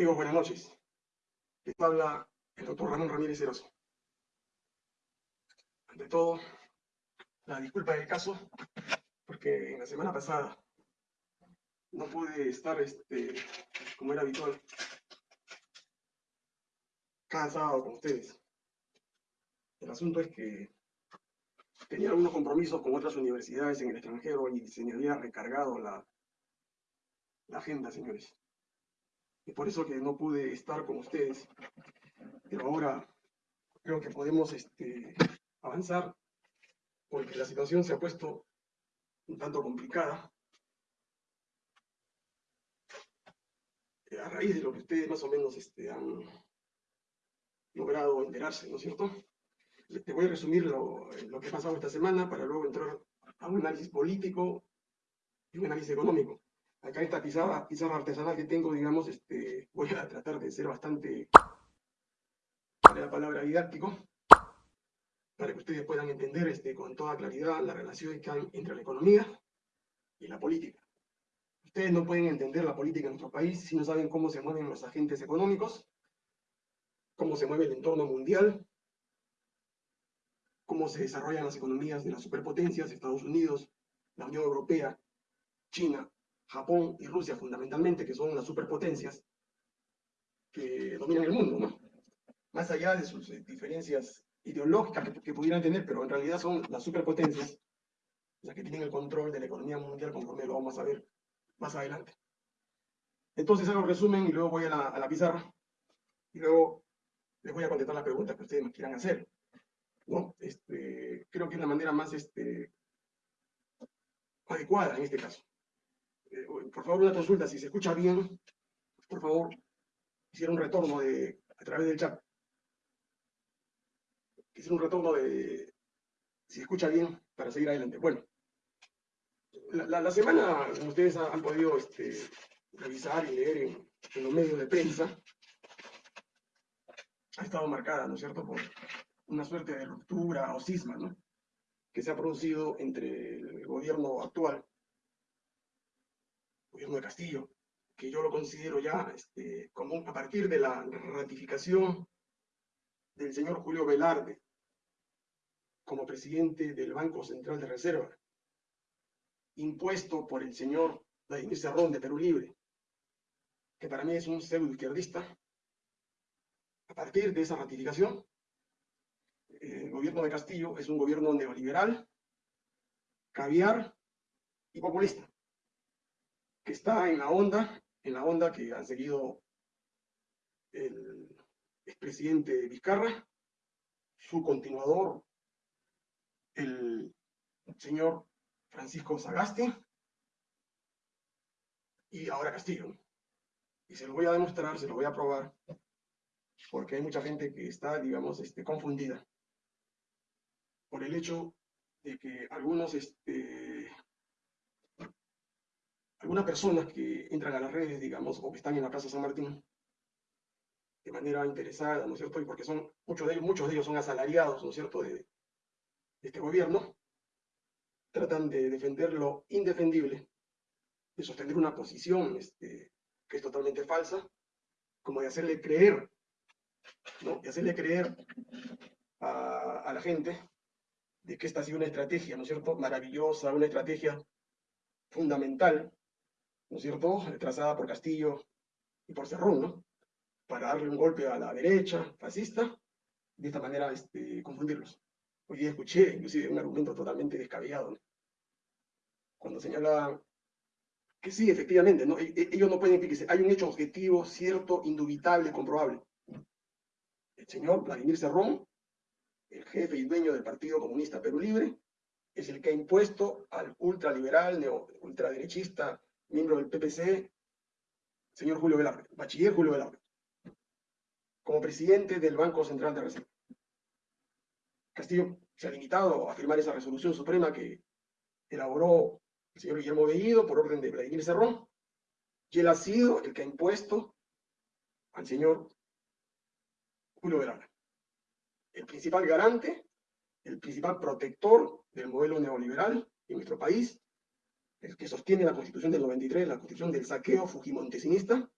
Amigos, buenas noches. Les habla el doctor Ramón Ramírez Eroso. Ante todo, la disculpa del caso, porque en la semana pasada no pude estar, este, como era habitual, cada sábado con ustedes. El asunto es que tenía algunos compromisos con otras universidades en el extranjero y se me había recargado la agenda, señores. Por eso que no pude estar con ustedes. Pero ahora creo que podemos este, avanzar porque la situación se ha puesto un tanto complicada. A raíz de lo que ustedes más o menos este, han logrado enterarse, ¿no es cierto? Te voy a resumir lo, lo que ha pasado esta semana para luego entrar a un análisis político y un análisis económico acá esta pizarra, pizarra artesanal que tengo, digamos, este, voy a tratar de ser bastante, para la palabra didáctico, para que ustedes puedan entender este, con toda claridad la relación que hay entre la economía y la política. Ustedes no pueden entender la política en nuestro país si no saben cómo se mueven los agentes económicos, cómo se mueve el entorno mundial, cómo se desarrollan las economías de las superpotencias, Estados Unidos, la Unión Europea, China, Japón y Rusia fundamentalmente, que son las superpotencias que dominan el mundo, ¿no? Más allá de sus eh, diferencias ideológicas que, pudieran tener, pero en realidad son las superpotencias las que tienen el control de la economía mundial, conforme lo vamos a ver más adelante. Entonces hago resumen y luego voy a la, pizarra y luego les voy a contestar las preguntas que ustedes me quieran hacer. ¿no? Este, creo que es la manera más este, adecuada en este caso. Eh, por favor, una consulta, si se escucha bien, por favor, hiciera un retorno de, a través del chat. Quisiera un retorno de, si se escucha bien, para seguir adelante. Bueno, la, semana, como ustedes han, podido este, revisar y leer en, en, los medios de prensa, ha estado marcada, ¿no es cierto?, por una suerte de ruptura o cisma, ¿no?, que se ha producido entre el gobierno actual gobierno de Castillo, que yo lo considero ya este, como a partir de la ratificación del señor Julio Velarde como presidente del Banco Central de Reserva, impuesto por el señor Vladimir Cerrón de Perú Libre, que para mí es un pseudo izquierdista, a partir de esa ratificación, el gobierno de Castillo es un gobierno neoliberal, caviar y populista está en la onda, en la onda que han seguido el expresidente Vizcarra, su continuador, el señor Francisco Sagasti, y ahora Castillo. Y se lo voy a demostrar, se lo voy a probar, porque hay mucha gente que está, digamos, este, confundida por el hecho de que algunos este, algunas personas que entran a las redes, digamos, o que están en la Plaza San Martín, de manera interesada, ¿no es cierto? Y porque son, muchos de ellos, muchos de ellos son asalariados, ¿no es cierto?, de, este gobierno, tratan de defender lo indefendible, de sostener una posición este, que es totalmente falsa, como de hacerle creer, ¿no? De hacerle creer a, a la gente de que esta ha sido una estrategia, ¿no es cierto?, maravillosa, una estrategia fundamental ¿no es cierto?, trazada por Castillo y por Cerrón, ¿no?, para darle un golpe a la derecha fascista, de esta manera este, confundirlos. Hoy día escuché inclusive un argumento totalmente descabellado, ¿no? cuando señala que sí, efectivamente, ¿no? E, e, ellos no pueden decir hay un hecho objetivo, cierto, indubitable, comprobable. El señor Vladimir Cerrón, el jefe y dueño del Partido Comunista Perú Libre, es el que ha impuesto al ultraliberal, neo, ultraderechista miembro del PPC, señor Julio Velarde, bachiller Julio Velarde, como presidente del Banco Central de Reserva. Castillo se ha limitado a firmar esa resolución suprema que elaboró el señor Guillermo Bellido por orden de Vladimir Cerrón, y él ha sido el que ha impuesto al señor Julio Velarde. El principal garante, el principal protector del modelo neoliberal en nuestro país, el que sostiene la Constitución del 93, la Constitución del saqueo fujimontesinista,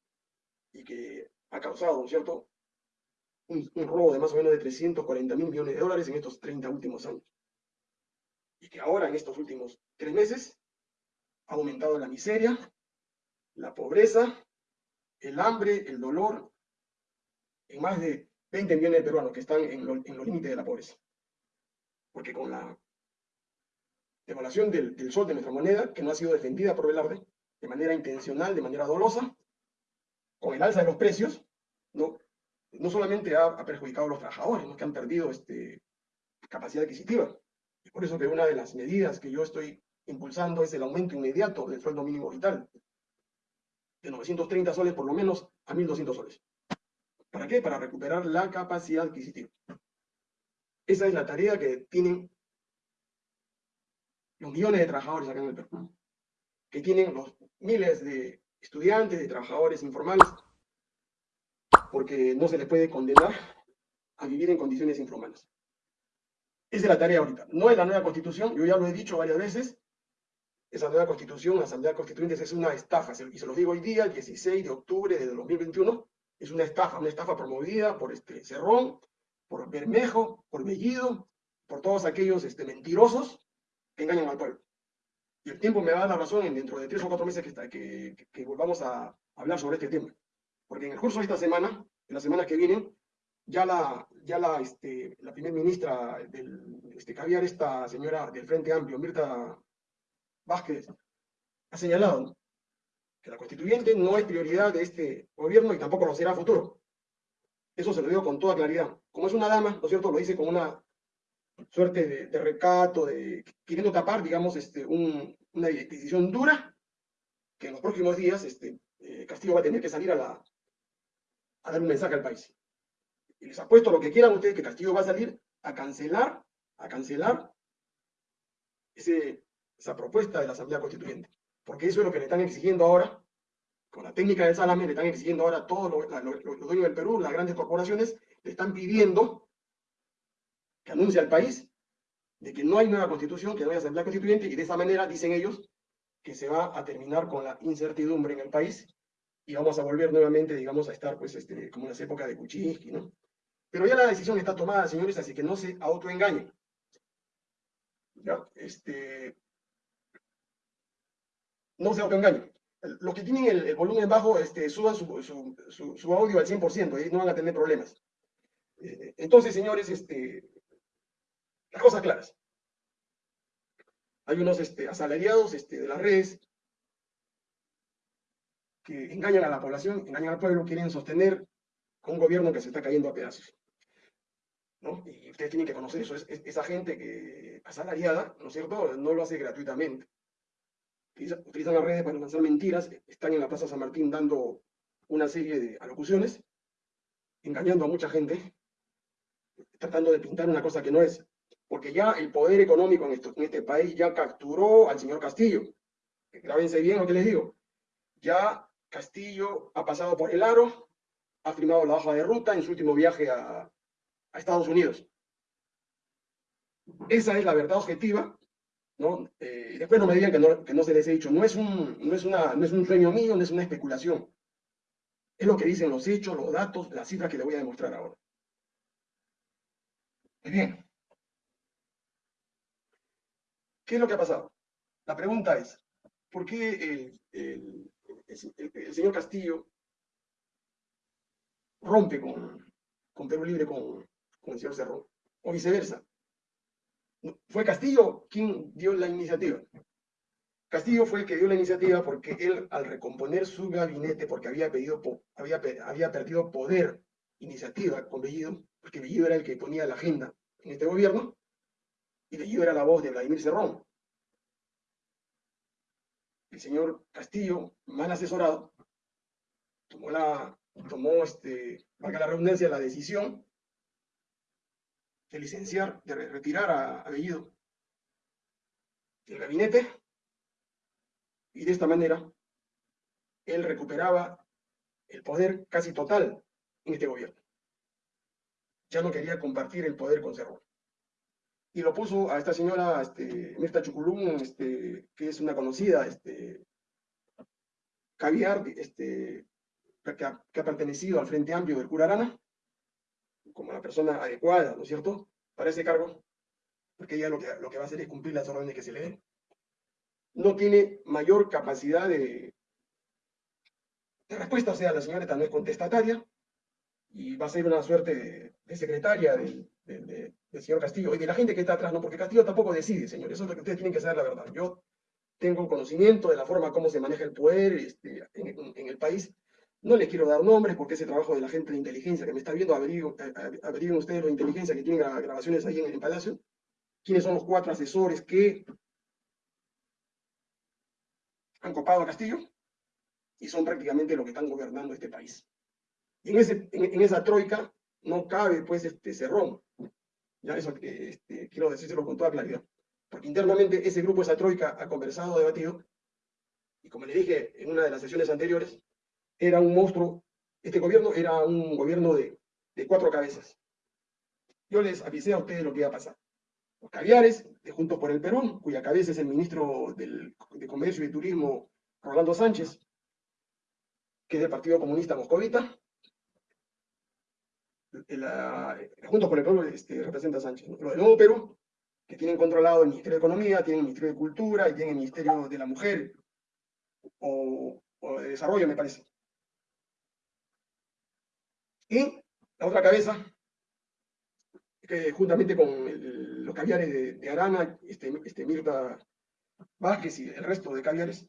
y que causado, ¿no es cierto?, un, robo de más o menos de 340 mil millones de dólares en estos 30 últimos años. Y que ahora, en estos últimos tres meses, ha aumentado la miseria, la pobreza, el hambre, el dolor, en más de 20 millones de peruanos que están en, en los límites de la pobreza. Porque con la devaluación del, del, sol de nuestra moneda, que no ha sido defendida por Velarde, de manera intencional, de manera dolosa, con el alza de los precios, no, no solamente ha, perjudicado a los trabajadores, que han perdido este, capacidad adquisitiva. Es por eso que una de las medidas que yo estoy impulsando es el aumento inmediato del sueldo mínimo vital, de 930 soles por lo menos a 1.200 soles. ¿Para qué? Para recuperar la capacidad adquisitiva. Esa es la tarea que tienen los millones de trabajadores acá en el Perú, que tienen los miles de estudiantes, de trabajadores informales, porque no se les puede condenar a vivir en condiciones infrahumanas. Esa es la tarea ahorita. No es la nueva constitución, yo ya lo he dicho varias veces, esa nueva constitución, la Asamblea Constituyente, es una estafa, y se lo digo hoy día, el 16 de octubre de 2021, es una estafa, una estafa promovida por este Cerrón, por Bermejo, por Bellido, por todos aquellos este, mentirosos que engañan al pueblo. Y el tiempo me va a dar la razón en dentro de tres o cuatro meses que, está, que, que, que volvamos a hablar sobre este tema. Porque en el curso de esta semana, en las semanas que vienen, ya la, ya la, este, la primera ministra del este, caviar, esta señora del Frente Amplio, Mirta Vázquez, ha señalado que la constituyente no es prioridad de este gobierno y tampoco lo será a futuro. Eso se lo digo con toda claridad. Como es una dama, ¿no es cierto? Lo dice con una suerte de, de recato, de queriendo tapar, digamos, este, un, una decisión dura, que en los próximos días este, eh, Castillo va a tener que salir a, la, a dar un mensaje al país. Y les apuesto lo que quieran ustedes, que Castillo va a salir a cancelar, a cancelar ese, esa propuesta de la Asamblea Constituyente. Porque eso es lo que le están exigiendo ahora, con la técnica del salame, le están exigiendo ahora a todos los, los, dueños del Perú, las grandes corporaciones, le están pidiendo que anuncie al país de que no hay nueva constitución, que no hay asamblea constituyente, y de esa manera, dicen ellos, que se va a terminar con la incertidumbre en el país y vamos a volver nuevamente, digamos, a estar, pues, este, como en las épocas de Kuczynski, ¿no? Pero ya la decisión está tomada, señores, así que no se autoengañen. Ya, este, no se autoengañen. Los que tienen el, el volumen bajo, este, suban su, su, su, su, audio al 100%, y no van a tener problemas. Eh, entonces, señores, este, las cosas claras. Hay unos este, asalariados este, de las redes que engañan a la población, engañan al pueblo, quieren sostener con un gobierno que se está cayendo a pedazos. ¿no? Y ustedes tienen que conocer eso. Es, es, esa gente que asalariada, ¿no es cierto?, no lo hace gratuitamente utilizan las redes para lanzar mentiras, están en la Plaza San Martín dando una serie de alocuciones, engañando a mucha gente, tratando de pintar una cosa que no es, porque ya el poder económico en, esto, en este país ya capturó al señor Castillo. Grábense bien lo que les digo. Ya Castillo ha pasado por el aro, ha firmado la hoja de ruta en su último viaje a, a Estados Unidos. Esa es la verdad objetiva ¿no? Eh, después no me digan que no, que no, se les he dicho, no es, un, no, es una, no es un sueño mío, no es una especulación. Es lo que dicen los hechos, los datos, las cifras que les voy a demostrar ahora. Muy bien. ¿Qué es lo que ha pasado? La pregunta es, ¿por qué el, el, el, el señor Castillo rompe con, con Perú Libre con, con el señor Cerrón? O viceversa fue Castillo quien dio la iniciativa. Castillo fue el que dio la iniciativa porque él, al recomponer su gabinete, porque había, pedido, había, había perdido poder, iniciativa con Bellido, porque Bellido era el que ponía la agenda en este gobierno, y Bellido era la voz de Vladimir Cerrón. El señor Castillo, mal asesorado, tomó la, tomó, este, valga la redundancia, la decisión de licenciar, de retirar a, a Bellido del gabinete y de esta manera él recuperaba el poder casi total en este gobierno. Ya no quería compartir el poder con Cerrón. Y lo puso a esta señora este, Mirta Chuculum, este, que es una conocida este, caviar, este, que ha, pertenecido al Frente Amplio del Curarana, como la persona adecuada, ¿no es cierto?, para ese cargo, porque ella lo que, lo que va a hacer es cumplir las órdenes que se le den. No tiene mayor capacidad de, respuesta, o sea, la señora no es contestataria, y va a ser una suerte de, secretaria del, señor Castillo y de la gente que está atrás, ¿no? Porque Castillo tampoco decide, señor, eso es lo que ustedes tienen que saber la verdad. Yo tengo conocimiento de la forma como se maneja el poder este, en, el país. No les quiero dar nombres porque ese trabajo de la gente de inteligencia que me está viendo, averigüen, ustedes la inteligencia que tienen grabaciones ahí en el Palacio, quiénes son los cuatro asesores que han copado a Castillo y son prácticamente los que están gobernando este país. Y en, ese, en, esa troika no cabe, pues, este Cerrón. Ya eso este, quiero decírselo con toda claridad. Porque internamente ese grupo, esa troika, ha conversado, debatido, y como le dije en una de las sesiones anteriores, era un monstruo, este gobierno era un gobierno de, cuatro cabezas. Yo les avisé a ustedes lo que iba a pasar. Los caviares, de Juntos por el Perú, cuya cabeza es el ministro del, de Comercio y Turismo, Rolando Sánchez, que es del Partido Comunista Moscovita, la, junto con el pueblo este, representa a Sánchez. Lo del Nuevo Perú, que tienen controlado el Ministerio de Economía, tienen el Ministerio de Cultura y tienen el Ministerio de la Mujer o, de Desarrollo, me parece. Y la otra cabeza, que juntamente con los caviares de, Arana, este, este, Mirta Vázquez y el resto de caviares,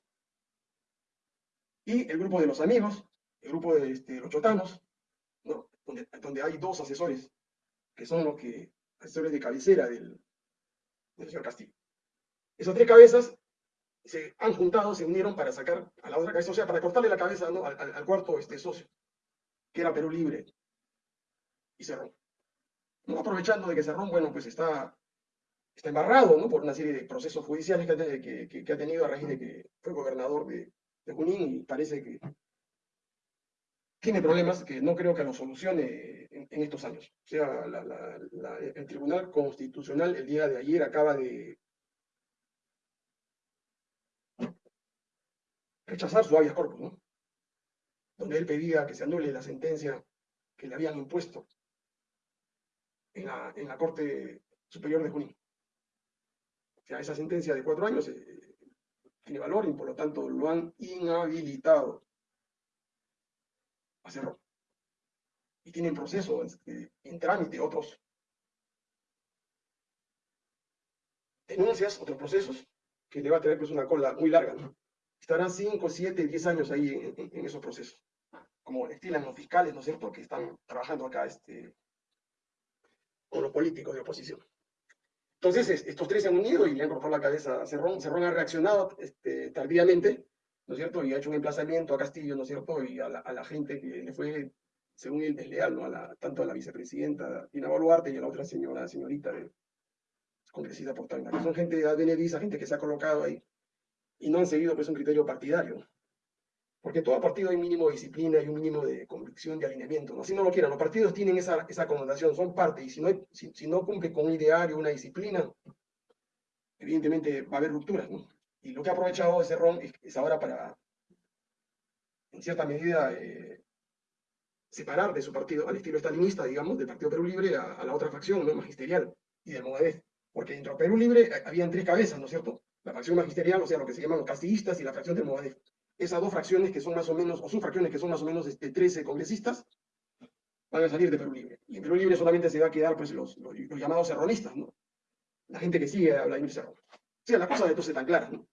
y el grupo de los amigos, el grupo de este, los chotanos, donde, hay dos asesores, que son los que, asesores de cabecera del, señor Castillo. Esas tres cabezas se han juntado, se unieron para sacar a la otra cabeza, o sea, para cortarle la cabeza al, cuarto este, socio, que era Perú Libre y Cerrón. Aprovechando de que Cerrón, bueno, pues está, está embarrado ¿no? por una serie de procesos judiciales que, ha tenido a raíz de que fue gobernador de, de Junín y parece que tiene problemas que no creo que lo solucione en, estos años. O sea, el Tribunal Constitucional el día de ayer acaba de rechazar su habeas corpus, ¿no? Donde él pedía que se anule la sentencia que le habían impuesto en la, Corte Superior de Junín. O sea, esa sentencia de cuatro años eh, tiene valor y por lo tanto lo han inhabilitado hacerlo. Y tienen proceso este, en trámite otros denuncias, otros procesos, que le va a tener pues una cola muy larga. Estarán 5, 7, 10 años ahí en, esos procesos. Como estilan los fiscales, ¿no es cierto?, que están trabajando acá este, con los políticos de oposición. Entonces, estos tres se han unido y le han cortado la cabeza a Cerrón. Cerrón ha reaccionado este, tardíamente, ¿no es cierto? Y ha hecho un emplazamiento a Castillo, ¿no es cierto? Y a la, gente que le fue, según él, desleal, ¿no? A la, tanto a la vicepresidenta Dina Boluarte y a la otra señora, señorita de, congresista portal. que son gente advenediza, gente que se ha colocado ahí, y no han seguido pues un criterio partidario. Porque todo partido hay mínimo de disciplina y un mínimo de convicción, de alineamiento. ¿no? Si no lo quieran, los partidos tienen esa, esa connotación, son parte, y si no, si, si no cumple con un ideario, una disciplina, evidentemente va a haber rupturas. ¿no? Y lo que ha aprovechado ese ron es, ahora para, en cierta medida, eh, separar de su partido, al estilo estalinista, digamos, del Partido Perú Libre, a, la otra facción, ¿no? magisterial, y del Movadez. Porque dentro de Perú Libre habían tres cabezas, ¿no es cierto? La facción magisterial, o sea, lo que se llaman los castillistas, y la fracción del Movadez. Esas dos fracciones que son más o menos, o subfracciones que son más o menos este, 13 congresistas, van a salir de Perú Libre. Y en Perú Libre solamente se va a quedar pues, los, los, llamados serronistas, ¿no? La gente que sigue a Vladimir Cerrón. O sea, la cosa de entonces tan clara, ¿no?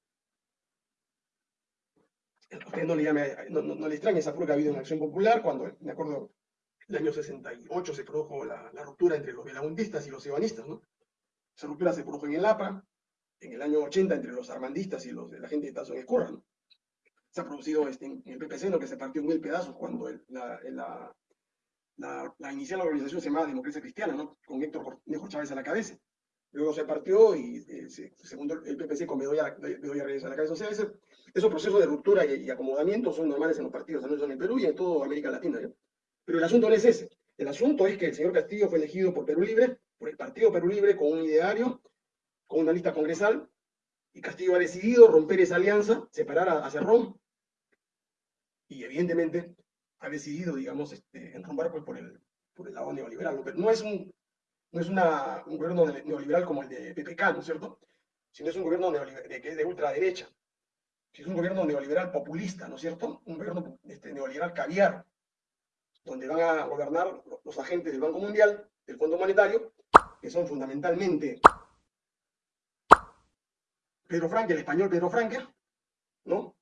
Usted no le, llame, no, no, le extraña esa ha habido en Acción Popular, cuando, me acuerdo, el año 68 se produjo la, ruptura entre los belagundistas y los ebanistas, ¿no? Esa ruptura se produjo en el APA, en el año 80 entre los armandistas y los la gente de Tazo en Escurra, ¿no? Se ha producido este, en el PPC, ¿no? que se partió en mil pedazos cuando la, la, la, la, inicial organización se llamaba Democracia Cristiana, ¿no? Con Héctor Cornejo Chávez a la cabeza. Luego se partió y eh, segundo el PPC con Bedoya, Bedoya Reyes a la cabeza. O sea, ese, esos procesos de ruptura y, acomodamiento son normales en los partidos, no en el Perú y en toda América Latina. Pero el asunto no es ese. El asunto es que el señor Castillo fue elegido por Perú Libre, por el Partido Perú Libre, con un ideario, con una lista congresal, y Castillo ha decidido romper esa alianza, separar a, Cerrón, y evidentemente ha decidido, digamos, este, enrumbar pues, por, el, por el lado neoliberal. Pero no es, un, no es una, un gobierno neoliberal como el de PPK, ¿no es cierto? Sino es un gobierno de, que es de ultraderecha. Es un gobierno neoliberal populista, ¿no es cierto? Un gobierno este, neoliberal caviar, donde van a gobernar los agentes del Banco Mundial, del Fondo Monetario, que son fundamentalmente Pedro Franque, el español Pedro Franque, ¿no?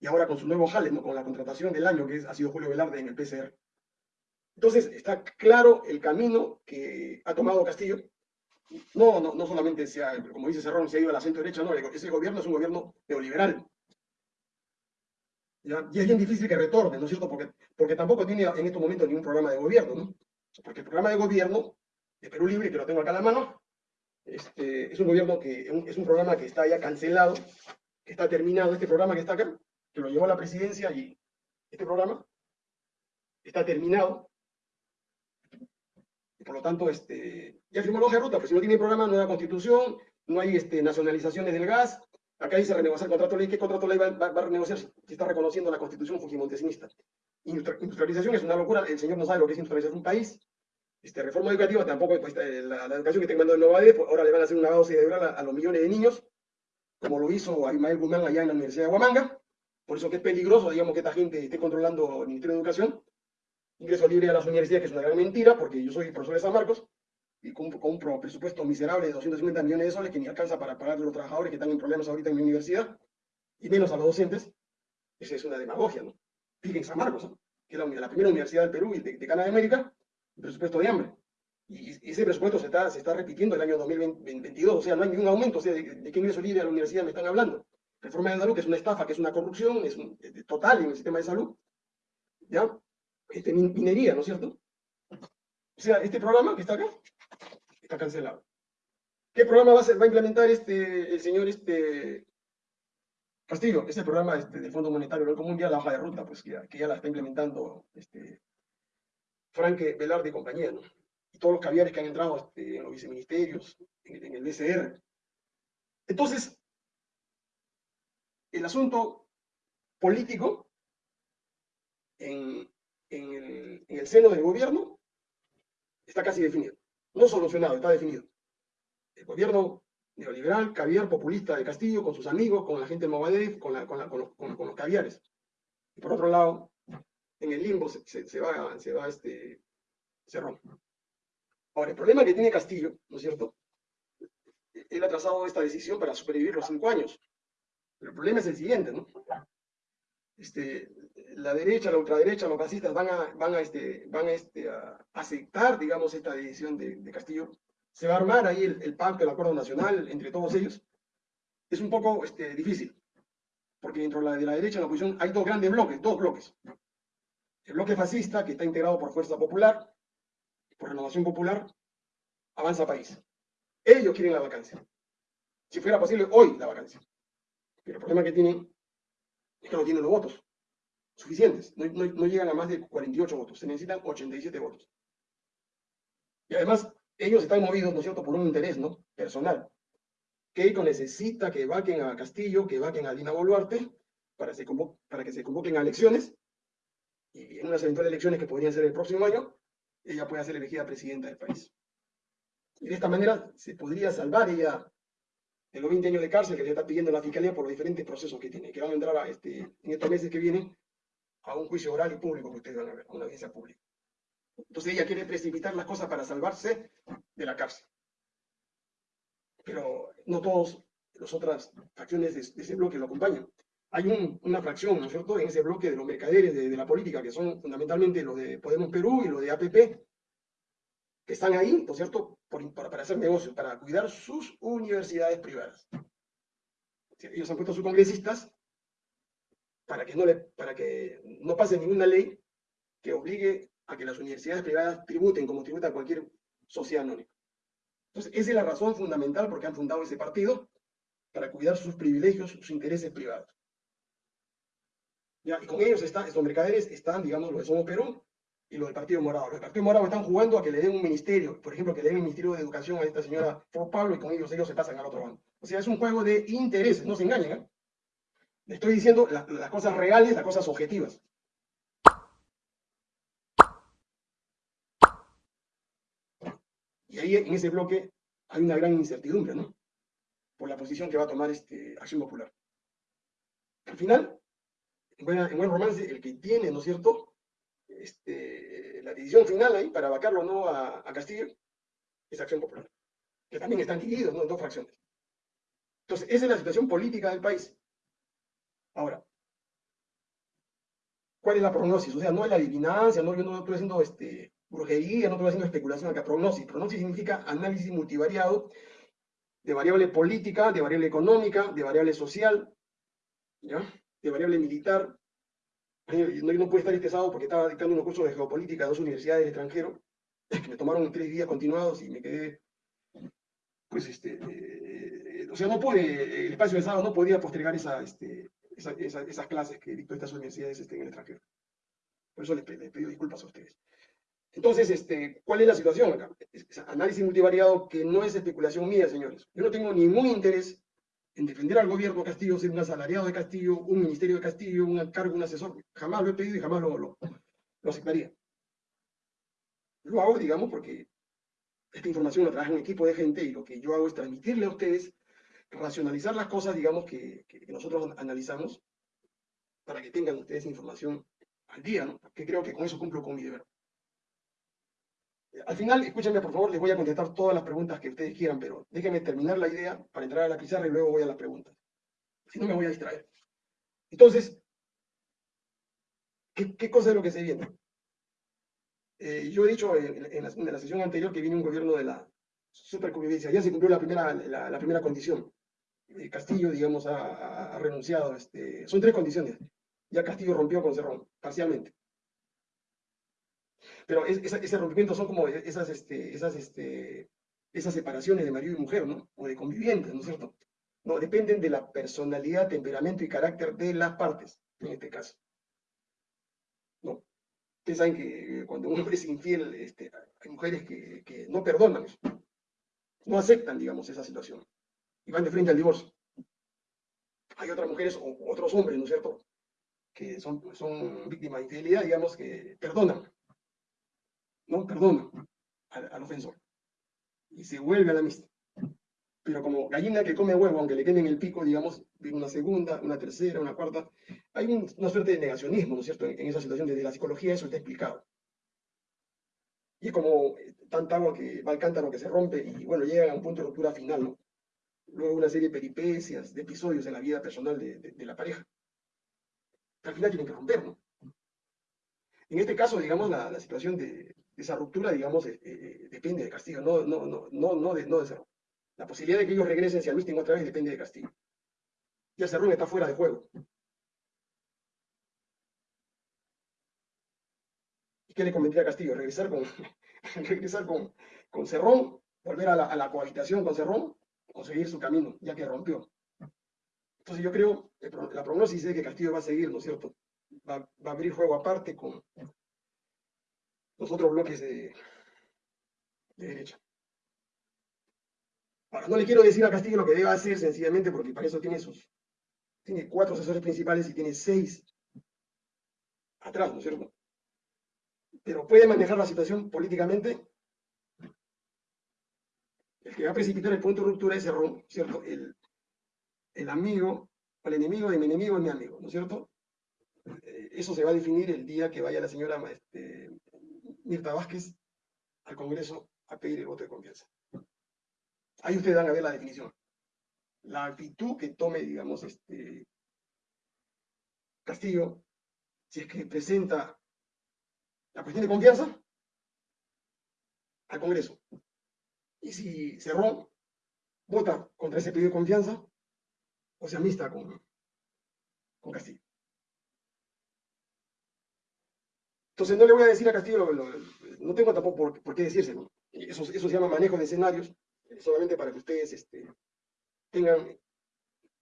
Y ahora con su nuevo jale, con la contratación del año, que ha sido Julio Velarde en el PCR. Entonces, está claro el camino que ha tomado Castillo. No, no, no solamente, sea, como dice Cerrón, se ha ido a la centro derecha, no, ese gobierno es un gobierno neoliberal. Y es bien difícil que retorne, ¿no es cierto? Porque, porque tampoco tiene en estos momentos ningún programa de gobierno, ¿no? Porque el programa de gobierno de Perú Libre, que lo tengo acá en la mano, este, es un gobierno que es un programa que está ya cancelado, que está terminado, este programa que está acá, que lo llevó a la presidencia y este programa está terminado. Y por lo tanto, este, ya firmó la hoja de ruta, pero si no tiene programa, no hay constitución, no hay este, nacionalizaciones del gas. Acá dice renegociar el contrato de ley. ¿Qué contrato ley va, a renegociar si está reconociendo la constitución fujimontesinista? Industrialización es una locura. El señor no sabe lo que es industrializar un país. Este, reforma educativa tampoco, pues, eh, la, educación que tengo mandando en Nueva pues, ahora le van a hacer una base de a, a, los millones de niños, como lo hizo Ismael Guzmán allá en la Universidad de Huamanga. Por eso que es peligroso, digamos, que esta gente esté controlando el Ministerio de Educación. Ingreso libre a las universidades, que es una gran mentira, porque yo soy profesor de San Marcos, y con, un presupuesto miserable de 250 millones de soles que ni alcanza para pagar a los trabajadores que están en problemas ahorita en mi universidad, y menos a los docentes. Esa es una demagogia, ¿no? Fíjense San Marcos, que es la, primera universidad del Perú y de, de Canadá de América, presupuesto de hambre. Y ese presupuesto se está, se está repitiendo el año 2022, o sea, no hay ningún aumento, o sea, de, qué ingreso libre a la universidad me están hablando. Reforma de salud, que es una estafa, que es una corrupción, es total en el sistema de salud. ¿Ya? Este, minería, ¿no es cierto? O sea, este programa que está acá, está cancelado. ¿Qué programa va a, implementar este, el señor este, Castillo? Ese programa este, del Fondo Monetario del Mundial, la hoja de ruta, pues que ya, la está implementando este, Franque Velarde y compañía, ¿no? Y todos los caviares que han entrado este, en los viceministerios, en, el BCR. Entonces, el asunto político el, en, el, seno del gobierno está casi definido. No solucionado, está definido. El gobierno neoliberal, caviar populista de Castillo, con sus amigos, con la gente de Movadef, con, los, con, caviares. Y por otro lado, en el limbo se, se, va, se va este, se rompe. Ahora, el problema que tiene Castillo, ¿no es cierto? Él ha trazado esta decisión para sobrevivir los cinco años. Pero el problema es el siguiente, ¿no? Este, la derecha, la ultraderecha, los fascistas van a, van a, este, van a, este, a aceptar, digamos, esta decisión de, Castillo. Se va a armar ahí el, pacto, el acuerdo nacional entre todos ellos. Es un poco este, difícil, porque dentro de la, de la derecha, la oposición, hay dos grandes bloques, dos bloques. El bloque fascista, que está integrado por Fuerza Popular, por Renovación Popular, Avanza País. Ellos quieren la vacancia. Si fuera posible, hoy la vacancia. Pero el problema que tienen es que no tienen los votos suficientes. No, no llegan a más de 48 votos. Se necesitan 87 votos. Y además, ellos están movidos, ¿no es cierto?, por un interés, ¿no?, personal. Keiko necesita que vaquen a Castillo, que vaquen a Dina Boluarte, para, para que se convoquen a elecciones, y en unas eventuales elecciones que podrían ser el próximo año, ella pueda ser elegida presidenta del país. Y de esta manera se podría salvar ella de los 20 años de cárcel que le está pidiendo la fiscalía por los diferentes procesos que tiene, que van a entrar a este, en estos meses que vienen a un juicio oral y público que ustedes van a ver, a una audiencia pública. Entonces ella quiere precipitar las cosas para salvarse de la cárcel. Pero no todas las otras facciones de, de ese bloque lo acompañan hay una fracción, ¿no es cierto?, en ese bloque de los mercaderes de, la política, que son fundamentalmente los de Podemos Perú y los de APP, que están ahí, ¿no es cierto?, para, hacer negocios, para cuidar sus universidades privadas. Ellos han puesto a sus congresistas para que no, le, para que no pase ninguna ley que obligue a que las universidades privadas tributen como tributa cualquier sociedad anónima. Entonces, esa es la razón fundamental por qué han fundado ese partido, para cuidar sus privilegios, sus intereses privados. Y con ellos están, estos mercaderes están, digamos, los de Somos Perú y lo del Partido Morado. Los Partido Morado están jugando a que le den un ministerio, por ejemplo, que le den el Ministerio de Educación a esta señora por Pablo y con ellos ellos se pasan al otro bando. O sea, es un juego de intereses, no se engañen. ¿eh? Le estoy diciendo las cosas reales, las cosas objetivas. Y ahí en ese bloque hay una gran incertidumbre, ¿no? Por la posición que va a tomar este Acción Popular. Al final, en buen romance, el que tiene, ¿no es cierto?, este, la decisión final ahí para vacarlo o no a, Castillo es Acción Popular, que también están divididos ¿no? en dos fracciones. Entonces, esa es la situación política del país. Ahora, ¿cuál es la prognosis? O sea, no es la adivinancia, no, yo no estoy haciendo este, brujería, no estoy haciendo especulación acá, prognosis. Prognosis significa análisis multivariado de variable política, de variable económica, de variable social, ¿ya? de variable militar. No, no pude estar sábado porque estaba dictando un curso de geopolítica a dos universidades del extranjero, que me tomaron tres días continuados y me quedé, pues, este, eh, o sea, no pude, el espacio de sábado no podía postergar este, esas clases que dictó estas universidades este, en el extranjero. Por eso les, pido disculpas a ustedes. Entonces, este, ¿cuál es la situación acá? análisis multivariado que no es especulación mía, señores. Yo no tengo ningún interés en defender al gobierno Castillo, ser un asalariado de Castillo, un ministerio de Castillo, un cargo, un asesor. Jamás lo he pedido y jamás lo, lo, aceptaría. Lo hago, digamos, porque esta información la trabaja un equipo de gente y lo que yo hago es transmitirle a ustedes racionalizar las cosas, digamos, que, nosotros analizamos para que tengan ustedes información al día, ¿no? Que creo que con eso cumplo con mi deber. Al final, escúchenme por favor, les voy a contestar todas las preguntas que ustedes quieran, pero déjenme terminar la idea para entrar a la pizarra y luego voy a las preguntas. Si no, me voy a distraer. Entonces, ¿qué, cosa es lo que se viene? Eh, yo he dicho en, la, sesión anterior que viene un gobierno de la superconvivencia. Ya se cumplió la primera, la primera condición. Eh, Castillo, digamos, ha, renunciado. Este, son tres condiciones. Ya Castillo rompió con Cerrón, parcialmente. Pero ese rompimiento son como esas, este, esas, este, esas separaciones de marido y mujer, ¿no? O de convivientes, ¿no es cierto? No, dependen de la personalidad, temperamento y carácter de las partes, en este caso. ¿No? Ustedes saben que cuando un hombre es infiel, este, hay mujeres que, no perdonan. No aceptan, digamos, esa situación y van de frente al divorcio. Hay otras mujeres o otros hombres, ¿no es cierto?, que son, son víctimas de infidelidad, digamos, que perdonan, ¿no? Perdonan al, ofensor. Y se vuelve a la amistad. Pero como gallina que come huevo, aunque le quemen el pico, digamos, una segunda, una tercera, una cuarta, hay una suerte de negacionismo, ¿no es cierto?, en, esa situación. Desde la psicología eso está explicado. Y es como tanta agua que va al cántaro que se rompe y, bueno, llega a un punto de ruptura final, ¿no? luego una serie de peripecias, de episodios en la vida personal de, la pareja. Al final tienen que romper, ¿no? En este caso, digamos, la, situación de, esa ruptura, digamos, eh, eh, depende de Castillo, no, no, no, no, no, de, no Cerrón. La posibilidad de que ellos regresen hacia Luis otra vez depende de Castillo. Ya Cerrón está fuera de juego. ¿Y qué le convendría a Castillo? Regresar con, con, con Cerrón, volver a la, a la cohabitación con Cerrón, o seguir su camino, ya que rompió. Entonces yo creo, la prognosis es que Castillo va a seguir, ¿no es cierto? Va, a abrir juego aparte con los otros bloques de, derecha. Ahora, no le quiero decir a Castillo lo que debe hacer, sencillamente porque para eso tiene sus, tiene cuatro asesores principales y tiene seis atrás, ¿no es cierto? Pero puede manejar la situación políticamente el que va a precipitar el punto de ruptura es error, ¿cierto? El, el amigo, el enemigo de mi enemigo es mi amigo, ¿no es cierto? Eh, eso se va a definir el día que vaya la señora este, Mirta Vázquez al Congreso a pedir el voto de confianza. Ahí ustedes van a ver la definición. La actitud que tome, digamos, este Castillo, si es que presenta la cuestión de confianza al Congreso. Y si Cerrón vota contra ese pedido de confianza, o se amista con, con Castillo. Entonces no le voy a decir a Castillo, no tengo tampoco por, qué decírselo. Eso, se llama manejo de escenarios, eh, solamente para que ustedes este, tengan,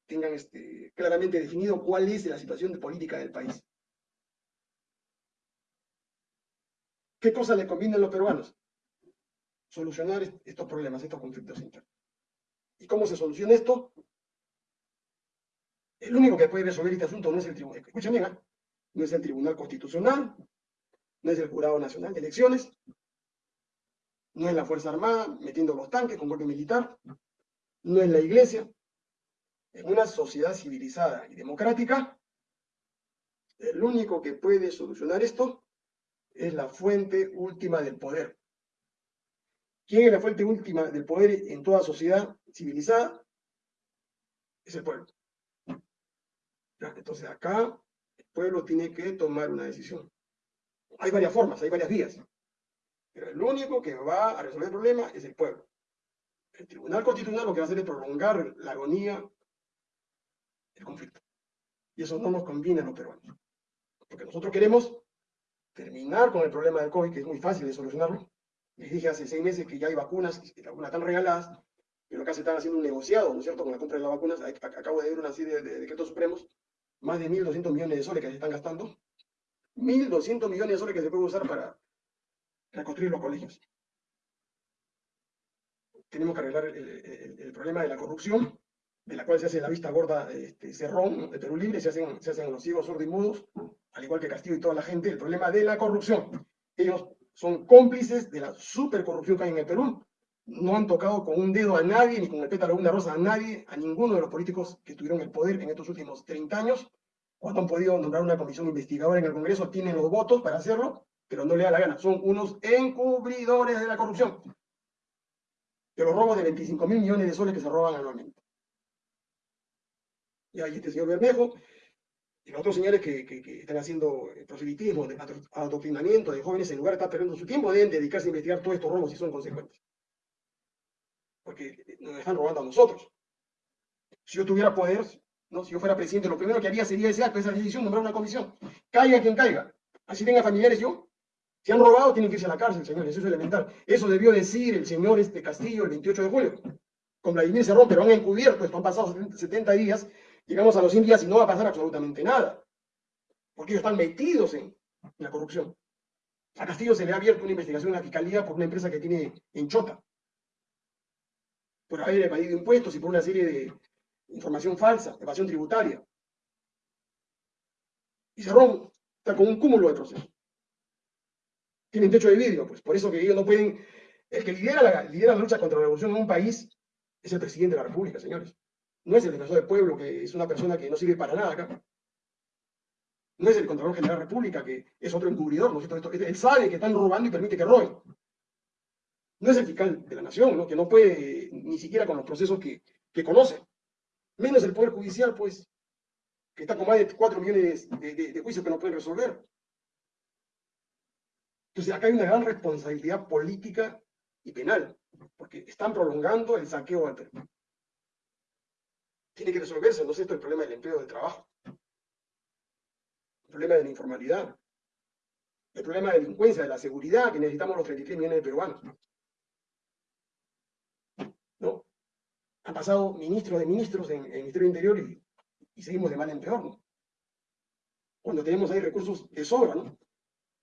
este, claramente definido cuál es la situación de política del país. ¿Qué cosa le conviene a los peruanos? solucionar estos problemas, estos conflictos internos. ¿Y cómo se soluciona esto? El único que puede resolver este asunto no es el tribunal, escúchame, ¿eh? no es el Tribunal Constitucional, no es el Jurado Nacional de Elecciones, no es la Fuerza Armada metiendo los tanques con golpe militar, no es la iglesia. En una sociedad civilizada y democrática, el único que puede solucionar esto es la fuente última del poder. ¿Quién es la fuente última del poder en toda sociedad civilizada? Es el pueblo. entonces acá el pueblo tiene que tomar una decisión. Hay varias formas, hay varias vías. Pero el único que va a resolver el problema es el pueblo. El Tribunal Constitucional lo que va a hacer es prolongar la agonía del conflicto. Y eso no nos conviene a los peruanos. Porque nosotros queremos terminar con el problema del COVID, que es muy fácil de solucionarlo. Les dije hace seis meses que ya hay vacunas, las vacunas están regaladas, pero acá se están haciendo un negociado, ¿no es cierto?, con la compra de las vacunas. Acabo de ver una serie de decretos supremos, más de 1.200 millones de soles que se están gastando. 1.200 millones de soles que se pueden usar para reconstruir los colegios. Tenemos que arreglar el, problema de la corrupción, de la cual se hace la vista gorda este, Cerrón, de Perú Libre, se hacen, se hacen los ciegos sordos y mudos, al igual que Castillo y toda la gente, el problema de la corrupción. Ellos son cómplices de la supercorrupción que hay en el Perú. No han tocado con un dedo a nadie, ni con el pétalo de una rosa a nadie, a ninguno de los políticos que tuvieron el poder en estos últimos 30 años. Cuando han podido nombrar una comisión investigadora en el Congreso, tienen los votos para hacerlo, pero no le da la gana. Son unos encubridores de la corrupción. De los robos de 25 mil millones de soles que se roban anualmente. Y ahí este señor Bermejo, y los otros señores que, están haciendo proselitismo, de adoctrinamiento de jóvenes, en lugar de estar perdiendo su tiempo, deben dedicarse a investigar todos estos robos si son consecuentes. Porque nos están robando a nosotros. Si yo tuviera poder, ¿no? si yo fuera presidente, lo primero que haría sería ese acto, esa decisión, nombrar una comisión. Caiga quien caiga. Así tenga familiares yo. Si han robado, tienen que irse a la cárcel, señores. Eso es elemental. Eso debió decir el señor este Castillo el 28 de julio. Con Vladimir Cerrón, pero han encubierto esto. Han pasado 70 días llegamos a los 100 días y no va a pasar absolutamente nada. Porque ellos están metidos en la corrupción. A Castillo se le ha abierto una investigación en la fiscalía por una empresa que tiene en Chota. Por haber evadido impuestos y por una serie de información falsa, evasión tributaria. Y Cerrón está con un cúmulo de procesos. Tienen techo de vidrio, pues por eso que ellos no pueden. El que lidera la, lidera lucha contra la revolución en un país es el presidente de la República, señores. No es el defensor del pueblo, que es una persona que no sirve para nada acá. No es el Contralor General de la República, que es otro encubridor, ¿no Él sabe que están robando y permite que roben. No es el fiscal de la nación, ¿no? Que no puede ni siquiera con los procesos que, conoce. Menos el Poder Judicial, pues, que está con más de 4 millones de, juicios que no pueden resolver. Entonces, acá hay una gran responsabilidad política y penal, porque están prolongando el saqueo al Perú tiene que resolverse, no es esto el problema del empleo del trabajo, el problema de la informalidad, el problema de la delincuencia, de la seguridad, que necesitamos los 33 millones de peruanos. ¿No? Han pasado ministros de ministros en, el Ministerio del Interior y, seguimos de mal en peor, ¿no? Cuando tenemos ahí recursos de sobra, ¿no?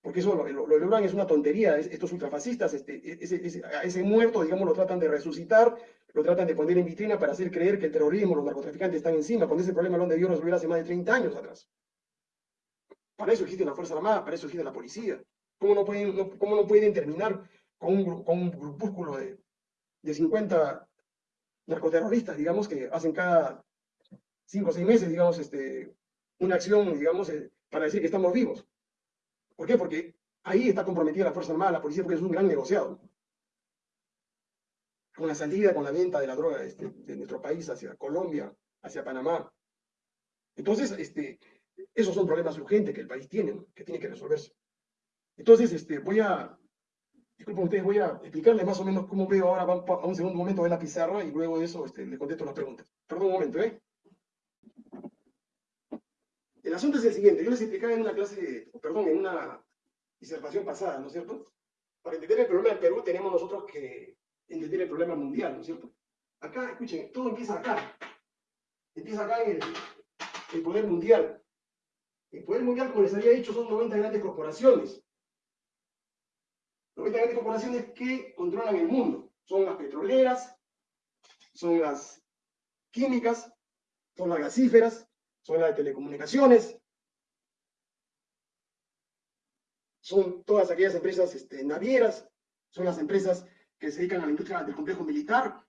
Porque eso lo, lo, logran es una tontería, estos ultrafascistas, este, ese, a ese muerto, digamos, lo tratan de resucitar, lo tratan de poner en vitrina para hacer creer que el terrorismo, los narcotraficantes están encima, cuando ese problema lo han debido resolver hace más de 30 años atrás. Para eso existe la Fuerza Armada, para eso existe la policía. ¿Cómo no pueden, cómo no pueden terminar con un, con un grupúsculo de, de 50 narcoterroristas, digamos, que hacen cada 5 o 6 meses, digamos, este, una acción, digamos, eh, para decir que estamos vivos? ¿Por qué? Porque ahí está comprometida la Fuerza Armada, la policía, porque es un gran negociado con la salida, con la venta de la droga este, de nuestro país hacia Colombia, hacia Panamá. Entonces, este, esos son problemas urgentes que el país tiene, que tiene que resolverse. Entonces, este, voy a, disculpen ustedes, voy a explicarles más o menos cómo veo ahora, a un segundo momento de la pizarra y luego de eso este, les contesto las preguntas. Perdón un momento, ¿eh? El asunto es el siguiente, yo les explicaba en una clase, perdón, en una disertación pasada, ¿no es cierto? Para entender el problema del Perú tenemos nosotros que entender el problema mundial, ¿no es cierto? Acá, escuchen, todo empieza acá. Empieza acá en el, poder mundial. El poder mundial, como les había dicho, son 90 grandes corporaciones. 90 grandes corporaciones que controlan el mundo. Son las petroleras, son las químicas, son las gasíferas, son las de telecomunicaciones, son todas aquellas empresas este, navieras, son las empresas que se dedican a la industria del complejo militar.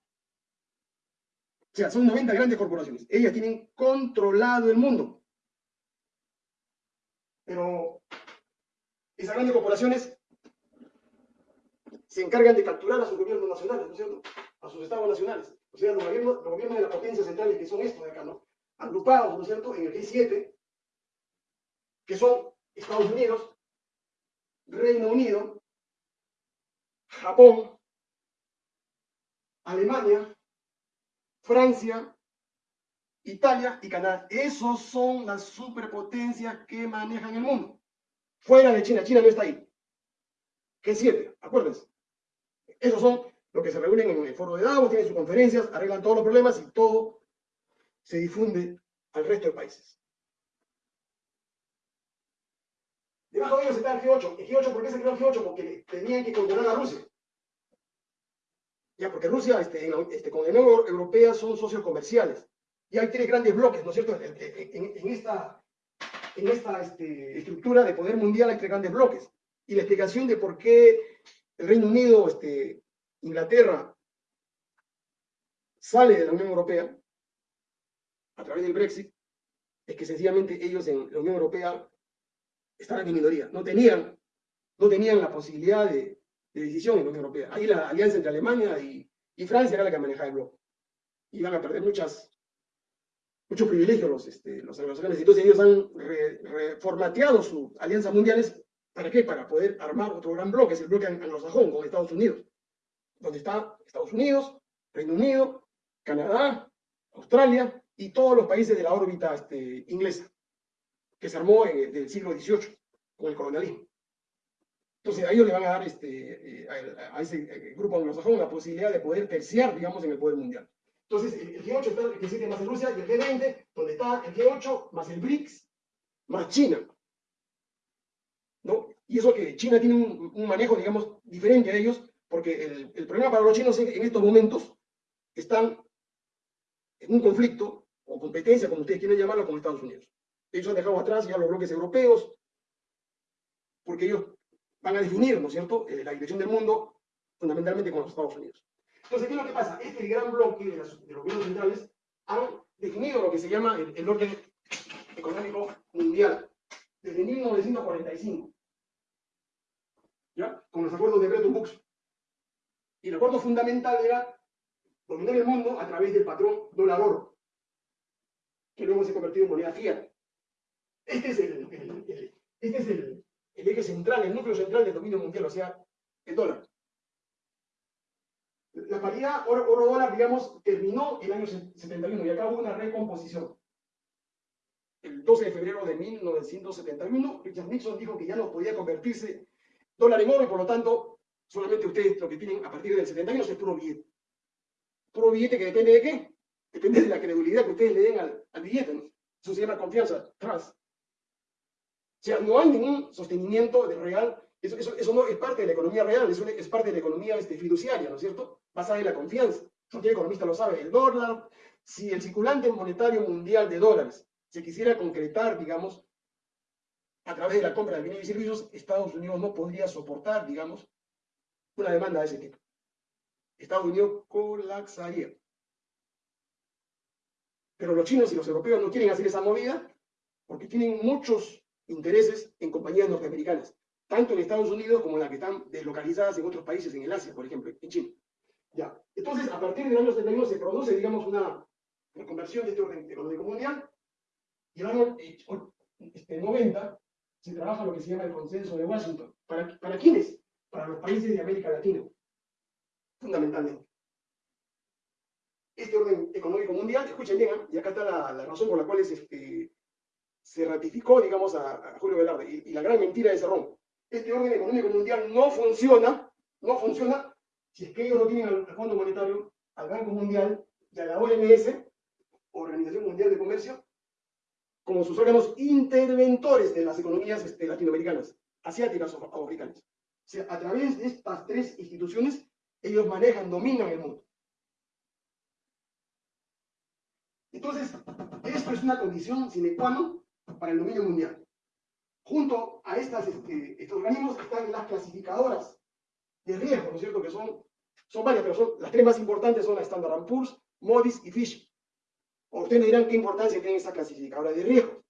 O sea, son 90 grandes corporaciones. Ellas tienen controlado el mundo. Pero esas grandes corporaciones se encargan de capturar a sus gobiernos nacionales, ¿no es cierto? A sus estados nacionales. O sea, los gobiernos, los gobiernos de las potencias centrales, que son estos de acá, ¿no? Agrupados, ¿no es cierto?, en el G7, que son Estados Unidos, Reino Unido, Japón, Alemania, Francia, Italia y Canadá. Esos son las superpotencias que manejan el mundo. Fuera de China, China no está ahí. ¿Qué siete? Acuérdense. Esos son los que se reúnen en el foro de Davos, tienen sus conferencias, arreglan todos los problemas y todo se difunde al resto de países. Debajo de ellos está el G8. ¿El G8 por qué se creó el G8? Porque tenían que controlar a Rusia. Ya, porque Rusia este, este, con la Unión Europea son socios comerciales. Y hay tres grandes bloques, ¿no es cierto? En, esta, en esta este, estructura de poder mundial hay tres grandes bloques. Y la explicación de por qué el Reino Unido, este, Inglaterra, sale de la Unión Europea a través del Brexit, es que sencillamente ellos en la Unión Europea estaban en minoría, no tenían, no tenían la posibilidad de, decisión en la Unión Europea. Ahí la alianza entre Alemania y, Francia era la que manejaba el bloque. Iban a perder muchas, muchos privilegios los, este. Entonces ellos han reformateado sus alianzas mundiales. ¿Para qué? Para poder armar otro gran bloque, es el bloque anglosajón con Estados Unidos. Donde está Estados Unidos, Reino Unido, Canadá, Australia y todos los países de la órbita este, inglesa que se armó en, el siglo XVIII con el colonialismo. Entonces a ellos le van a dar este, eh, a, ese eh, grupo anglosajón la posibilidad de poder terciar, digamos, en el poder mundial. Entonces el, G8 está el G7 más Rusia y el G20, donde está el G8 más el BRICS más China. Y eso que China tiene un, manejo, digamos, diferente a ellos, porque el, el problema para los chinos en estos momentos están en un conflicto o competencia, como ustedes quieren llamarlo, con Estados Unidos. Ellos han dejado atrás ya los bloques europeos, porque ellos van a definir, ¿no es cierto?, eh, la dirección del mundo fundamentalmente con los Estados Unidos. Entonces, ¿qué es lo que pasa? Este gran bloque de, los gobiernos centrales han definido lo que se llama el, orden económico mundial desde 1945, Con los acuerdos de Bretton Woods. Y el acuerdo fundamental era dominar el mundo a través del patrón dólar-oro, que luego se ha convertido en moneda fiat. Este es, el, este eje central, el núcleo central del dominio mundial, o sea, el dólar. La paridad oro-dólar, digamos, terminó el año 71 y acá hubo una recomposición. El 12 de febrero de 1971, Richard Nixon dijo que ya no podía convertirse dólar en oro y por lo tanto, solamente ustedes lo que tienen a partir del 71 es puro billete. Puro billete que depende de qué? Depende de la credibilidad que ustedes le den al, al billete. Eso se llama confianza, trust. O sea, no hay ningún sostenimiento de real, eso, eso, no es parte de la economía real, eso es parte de la economía este, fiduciaria, ¿no es cierto? Basada en la confianza. Cualquier economista lo sabe. El dólar, si el circulante monetario mundial de dólares se quisiera concretar, digamos, a través de la compra de bienes y servicios, Estados Unidos no podría soportar, digamos, una demanda de ese tipo. Estados Unidos colapsaría. Pero los chinos y los europeos no quieren hacer esa movida porque tienen muchos intereses en compañías norteamericanas, tanto en Estados Unidos como en las que están deslocalizadas en otros países, en el Asia, por ejemplo, en China. Ya. Entonces, a partir del año 71 se produce, digamos, una, conversión de este orden económico mundial, y el año 90 este, se trabaja lo que se llama el consenso de Washington. ¿Para, para quiénes? Para los países de América Latina, fundamentalmente. Este orden económico mundial, escuchen bien, ¿eh? y acá está la, la, razón por la cual es este, se ratificó, digamos, a, Julio Velarde. Y, la gran mentira de Cerrón. Este orden económico mundial no funciona, no funciona si es que ellos no tienen al, Fondo Monetario, al Banco Mundial y a la OMS, Organización Mundial de Comercio, como sus órganos interventores de las economías este, latinoamericanas, asiáticas o africanas. A través de estas tres instituciones, ellos manejan, dominan el mundo. Entonces, esto es una condición sine qua non para el dominio mundial. Junto a estas, este, estos organismos están las clasificadoras de riesgo, ¿no es cierto?, que son Son varias, pero son, las tres más importantes son la Standard Poor's, Moody's y Fitch. O ustedes me dirán qué importancia tiene esta clasificadora de riesgo.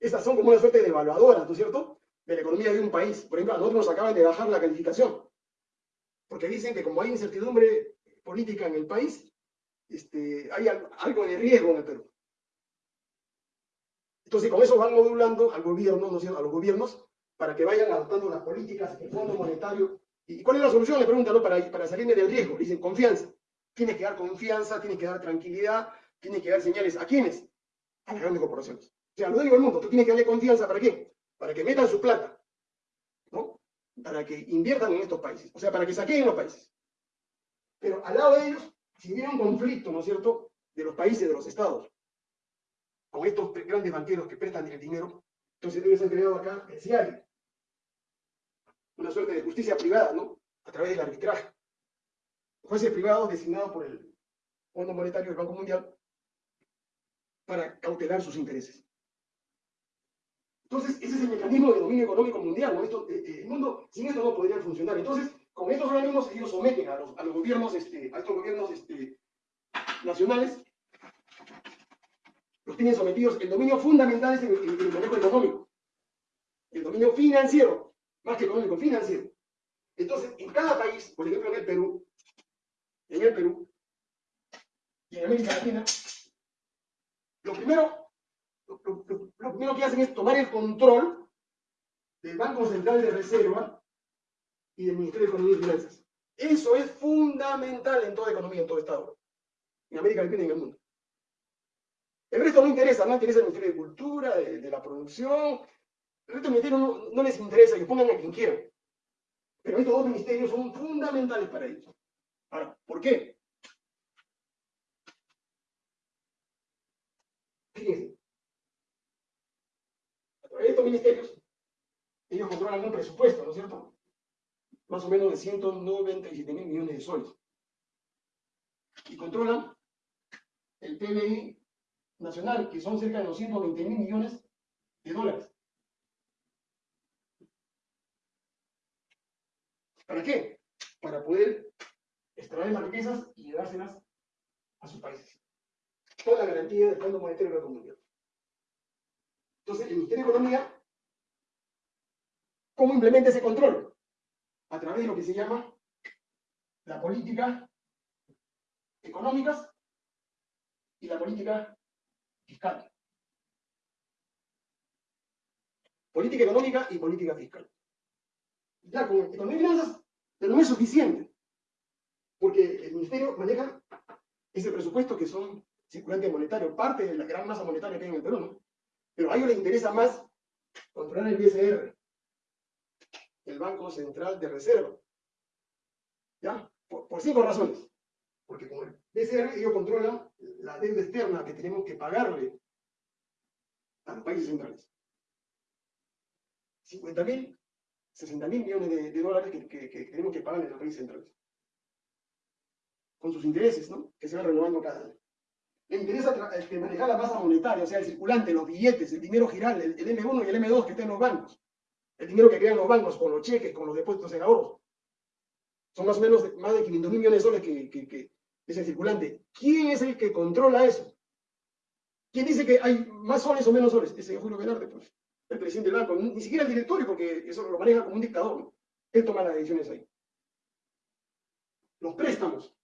Estas son como una suerte de evaluadoras, ¿no es cierto?, de la economía de un país. Por ejemplo, a nosotros nos acaban de bajar la calificación, porque dicen que como hay incertidumbre política en el país, este, hay algo de riesgo en el Perú. Entonces, con eso van modulando al gobierno, ¿no a los gobiernos, para que vayan adoptando las políticas, el Fondo Monetario. ¿Y cuál es la solución? Le preguntan, ¿no? Para, para salirme del riesgo. Dicen, confianza. Tienes que dar confianza, tienes que dar tranquilidad, tienes que dar señales. ¿A quiénes? A las grandes corporaciones. O sea, a los dueños del mundo. Tú tienes que darle confianza, ¿para qué? Para que metan su plata, ¿no? Para que inviertan en estos países. O sea, para que saquen los países. Pero al lado de ellos, si hubiera un conflicto, ¿no es cierto?, de los países, de los estados, con estos grandes banqueros que prestan el dinero, entonces debe ser creado acá el una suerte de justicia privada, ¿no? A través del arbitraje. Jueces privados designados por el Fondo Monetario del Banco Mundial para cautelar sus intereses. Entonces, ese es el mecanismo de dominio económico mundial, ¿no? Esto, eh, eh, el mundo sin esto no podría funcionar. Entonces, con estos organismos ellos someten a los, a los gobiernos, este, a estos gobiernos este, nacionales los tienen sometidos. El dominio fundamental es el, manejo económico. El dominio financiero, más que económico, financiero. Entonces, en cada país, por ejemplo en el Perú, en el Perú y en América Latina, lo primero, lo, primero que hacen es tomar el control del Banco Central de Reserva y del Ministerio de Economía y Finanzas. Eso es fundamental en toda economía, en todo Estado. En América Latina y en el mundo. El resto no interesa, no interesa el Ministerio de Cultura, de, la producción. El resto del ministerio no, les interesa, que pongan a quien quieran. Pero estos dos ministerios son fundamentales para ellos. Ahora, ¿por qué? A través de estos ministerios, ellos controlan un presupuesto, ¿no es cierto? Más o menos de 197 mil millones de soles. Y controlan el PBI nacional, que son cerca de 220 mil millones de dólares. ¿Para qué? Para poder extraer las riquezas y llevárselas a sus países. Con la garantía del Fondo Monetario de la Comunidad. Entonces, el Ministerio de Economía, ¿cómo implementa ese control? A través de lo que se llama la política económicas y la política fiscal. Política económica y política fiscal. Ya con economía y finanzas, pero no es suficiente. Porque el ministerio maneja ese presupuesto que son circulantes monetarios, parte de la gran masa monetaria que hay en el Perú, ¿no? Pero a ellos les interesa más controlar el BCR, el Banco Central de Reserva. ¿Ya? por cinco razones. Porque como el BCR, ellos controlan la deuda externa que tenemos que pagarle a los países centrales. 50 mil, 60 mil millones de, dólares que, tenemos que pagarle a los países centrales. Con sus intereses, ¿no? Que se van renovando cada año. Le interesa este, manejar la masa monetaria, o sea, el circulante, los billetes, el dinero giral, el, M1 y el M2 que estén en los bancos. El dinero que crean los bancos con los cheques, con los depósitos en ahorros. Son más o menos más de 500 mil millones de soles que, es el circulante. ¿Quién es el que controla eso? ¿Quién dice que hay más soles o menos soles? Ese es Julio Velarde, pues, el presidente del banco. Ni siquiera el directorio, porque eso lo maneja como un dictador. Él toma las decisiones ahí. Los préstamos.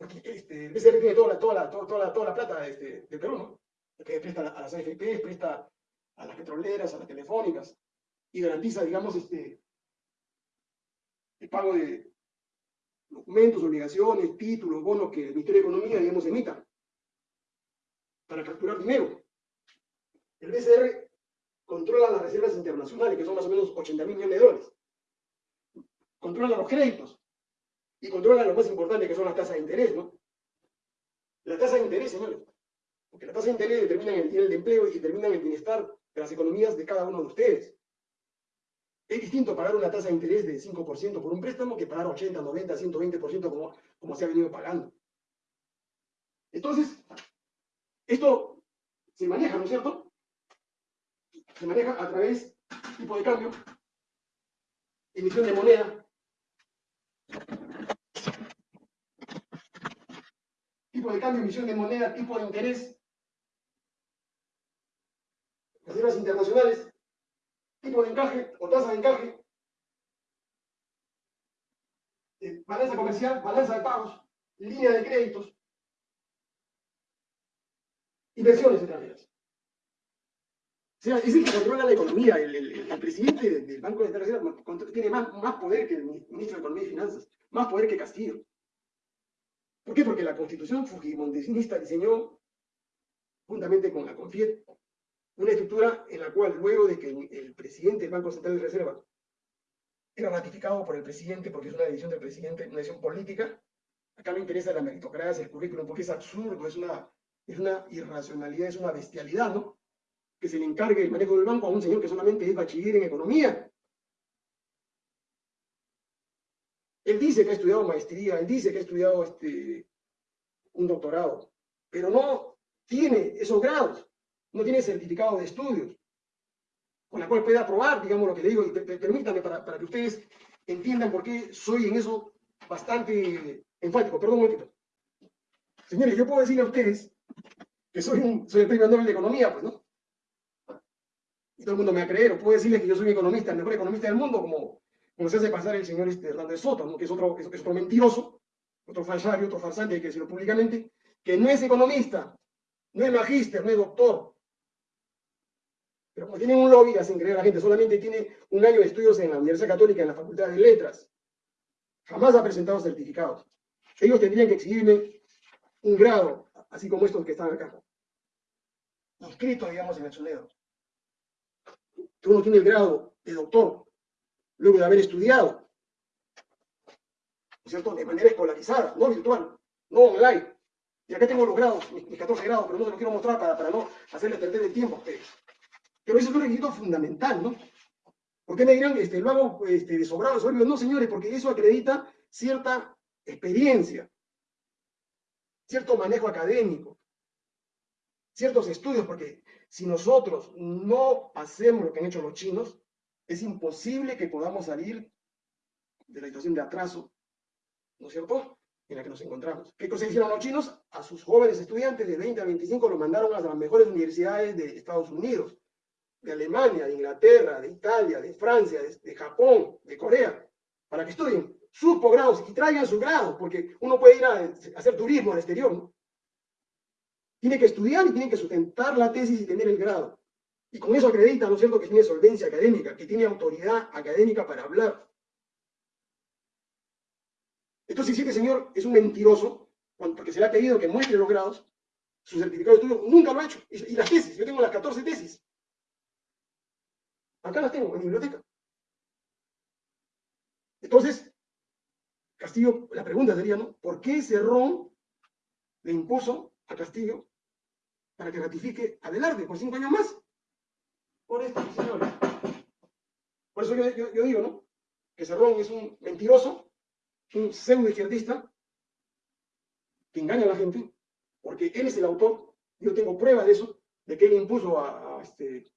Porque este, BCR tiene toda la, toda la, toda la, toda la plata este, de Perú, ¿no? Que presta a las AFP, presta a las petroleras, a las telefónicas, y garantiza, digamos, este, el pago de, documentos, obligaciones, títulos, bonos que el Ministerio de Economía, digamos, emita para capturar dinero. El BCR controla las reservas internacionales, que son más o menos 80 mil millones de dólares. Controla los créditos y controla lo más importante, que son las tasas de interés, ¿no? La tasa de interés, señores. Porque la tasa de interés determina el nivel de empleo y determina el bienestar de las economías de cada uno de ustedes. Es distinto pagar una tasa de interés de 5% por un préstamo que pagar 80, 90, 120% como, como se ha venido pagando. Entonces, esto se maneja, ¿no es cierto? Se maneja a través tipo de cambio, emisión de moneda, tipo de cambio, emisión de moneda, tipo de interés, reservas internacionales, tipo de encaje o tasa de encaje, eh, balanza comercial, balanza de pagos, línea de créditos, inversiones extranjeras. O sea, es el que controla la economía. El, presidente del Banco de Reserva tiene más, más poder que el ministro de Economía y Finanzas, más poder que Castillo. ¿Por qué? Porque la constitución fujimontesinista diseñó, juntamente con la CONFIET, una estructura en la cual luego de que el presidente del Banco Central de Reserva era ratificado por el presidente, porque es una decisión del presidente, una decisión política, acá me interesa la meritocracia, el currículum, porque es absurdo, es una, es una irracionalidad, es una bestialidad, ¿no? Que se le encargue el manejo del banco a un señor que solamente es bachiller en economía. Él dice que ha estudiado maestría, él dice que ha estudiado este, un doctorado, pero no tiene esos grados no tiene certificado de estudios, con la cual puede aprobar, digamos, lo que le digo, y permítanme para, para que ustedes entiendan por qué soy en eso bastante enfático. Perdón un momentito. Señores, yo puedo decirle a ustedes que soy, un, soy el premio Nobel de Economía, pues, ¿no? Y todo el mundo me va a creer, o puedo decirles que yo soy un economista, el mejor economista del mundo, como, se hace pasar el señor este, Hernández Soto, que es otro, es, otro mentiroso, otro falsario, otro farsante, hay que decirlo públicamente, que no es economista, no es magíster, no es doctor, pero como tiene un lobby, hacen creer a la gente, solamente tiene un año de estudios en la Universidad Católica, en la Facultad de Letras. Jamás ha presentado certificados. Ellos tendrían que exhibirme un grado, así como estos que están acá. Inscrito, digamos, en el SUNEDO. Uno tiene el grado de doctor, luego de haber estudiado, ¿cierto? De manera escolarizada, no virtual, no online. Y acá tengo los grados, mis, 14 grados, pero no se los quiero mostrar para, para no hacerles perder el tiempo a ustedes. Pero eso es un requisito fundamental, ¿no? ¿Por qué me dirán, este, lo hago este, de sobrado, No, señores, porque eso acredita cierta experiencia, cierto manejo académico, ciertos estudios, porque si nosotros no hacemos lo que han hecho los chinos, es imposible que podamos salir de la situación de atraso, ¿no es cierto?, en la que nos encontramos. ¿Qué cosa hicieron los chinos? A sus jóvenes estudiantes de 20 a 25 los mandaron a las mejores universidades de Estados Unidos de Alemania, de Inglaterra, de Italia, de Francia, de, Japón, de Corea, para que estudien sus posgrados y traigan su grado, porque uno puede ir a, hacer turismo al exterior, ¿no? Tiene que estudiar y tiene que sustentar la tesis y tener el grado. Y con eso acredita, ¿no es cierto?, que tiene solvencia académica, que tiene autoridad académica para hablar. Entonces, si este señor es un mentiroso, porque se le ha pedido que muestre los grados, su certificado de estudio nunca lo ha hecho. Y, las tesis, yo tengo las 14 tesis. Acá las tengo en mi biblioteca. Entonces, Castillo, la pregunta sería, ¿no? ¿Por qué Cerrón le impuso a Castillo para que ratifique a Velarde por cinco años más? Por esto, señores. Por eso yo, digo, ¿no? Que Cerrón es un mentiroso, un pseudo izquierdista, que engaña a la gente, porque él es el autor, yo tengo pruebas de eso, de que él impuso a este,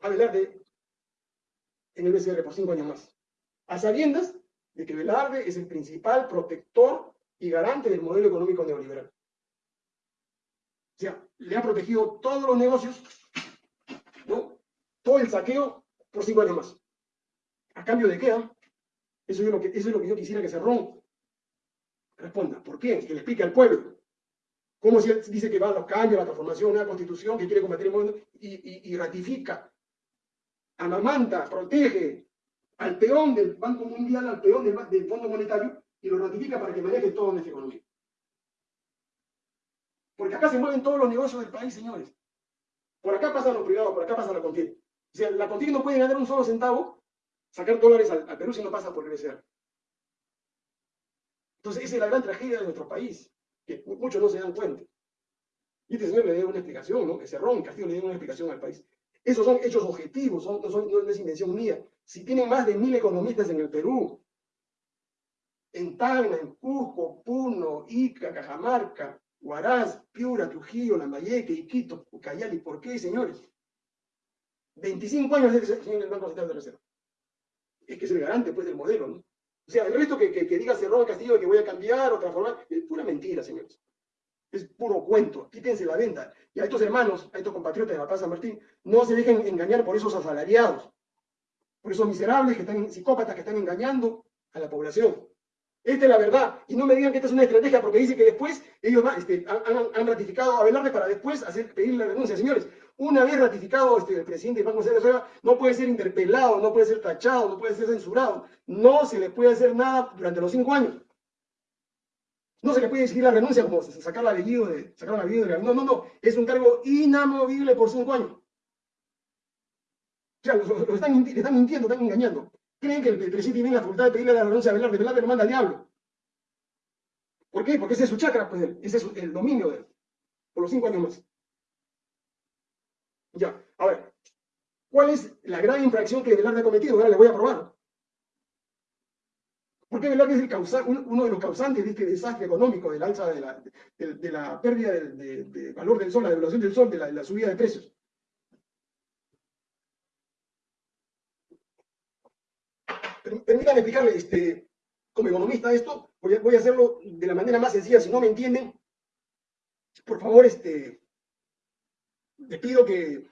a Velarde en el BCR por cinco años más, a sabiendas de que Velarde es el principal protector y garante del modelo económico neoliberal. O sea, le ha protegido todos los negocios. Todo el saqueo por cinco años más. ¿A cambio de qué? Ah? Eso, es lo que, eso es lo que yo quisiera que se rompa. Responda, ¿por qué? Que le explique al pueblo. ¿Cómo se dice que va a los cambios, a la transformación, a la constitución, que quiere combatir el mundo y, y ratifica amamanta, protege al peón del Banco Mundial, al peón del, Fondo Monetario y lo ratifica para que maneje todo nuestra economía. Porque acá se mueven todos los negocios del país, señores. Por acá pasan los privados, por acá pasa la contienda. O sea, la contienda no puede ganar un solo centavo, sacar dólares al, Perú si no pasa por crecer. Entonces, esa es la gran tragedia de nuestro país, que muchos no se dan cuenta. Y este señor le dio una explicación, ¿no? Que Cerrón, Castillo le dio una explicación al país. Esos son hechos objetivos, no, es invención mía. Si tienen más de mil economistas en el Perú, en Tacna, en Cusco, Puno, Ica, Cajamarca, Huaraz, Piura, Trujillo, Lambayeque, Iquito, Ucayali, ¿por qué, señores? 25 años señor el Banco Central de Reserva. Es que es el garante, pues, del modelo, ¿no? O sea, el resto que, que, que diga Cerrón Castillo que voy a cambiar o transformar, es pura mentira, señores. Es puro cuento. Quítense la venta. Y a estos hermanos, a estos compatriotas de la Plaza Martín, no se dejen engañar por esos asalariados, por esos miserables que están, psicópatas que están engañando a la población. Esta es la verdad. Y no me digan que esta es una estrategia porque dice que después ellos este, han, han, ratificado a Velarde para después hacer, pedir la renuncia. Señores, una vez ratificado este, el presidente Iván González Rueda, no puede ser interpelado, no puede ser tachado, no puede ser censurado. No se le puede hacer nada durante los cinco años. No se le puede exigir la renuncia como sacar la apellido de, sacar la de No, no, no. Es un cargo inamovible por cinco años. O sea, lo, están, mintiendo, están engañando. Creen que el, presidente tiene la facultad de pedirle la renuncia a Velarde. Velarde lo manda al diablo. ¿Por qué? Porque ese es su chakra, pues, ese es el dominio de él. Por los cinco años más. Ya, a ver. ¿Cuál es la gran infracción que Velarde ha cometido? Ahora le voy a probar. ¿Por qué Velarde es el causal, uno de los causantes de este desastre económico, de la, de, la pérdida de, valor del sol, la devaluación del sol, de la, subida de precios? Permítanme explicarle, este, como economista, esto. Voy a, hacerlo de la manera más sencilla. Si no me entienden, por favor, este, les pido que,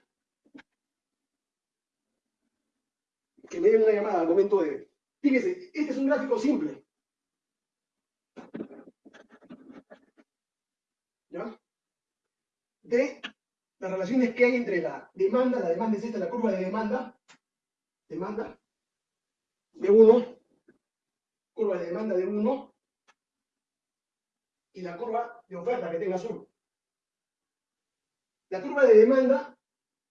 me den una llamada al momento de... Fíjense, este es un gráfico simple. ¿Ya? De las relaciones que hay entre la demanda, la demanda es esta, la curva de demanda, demanda de 1, curva de demanda de 1, y la curva de oferta que tenga azul. La curva de demanda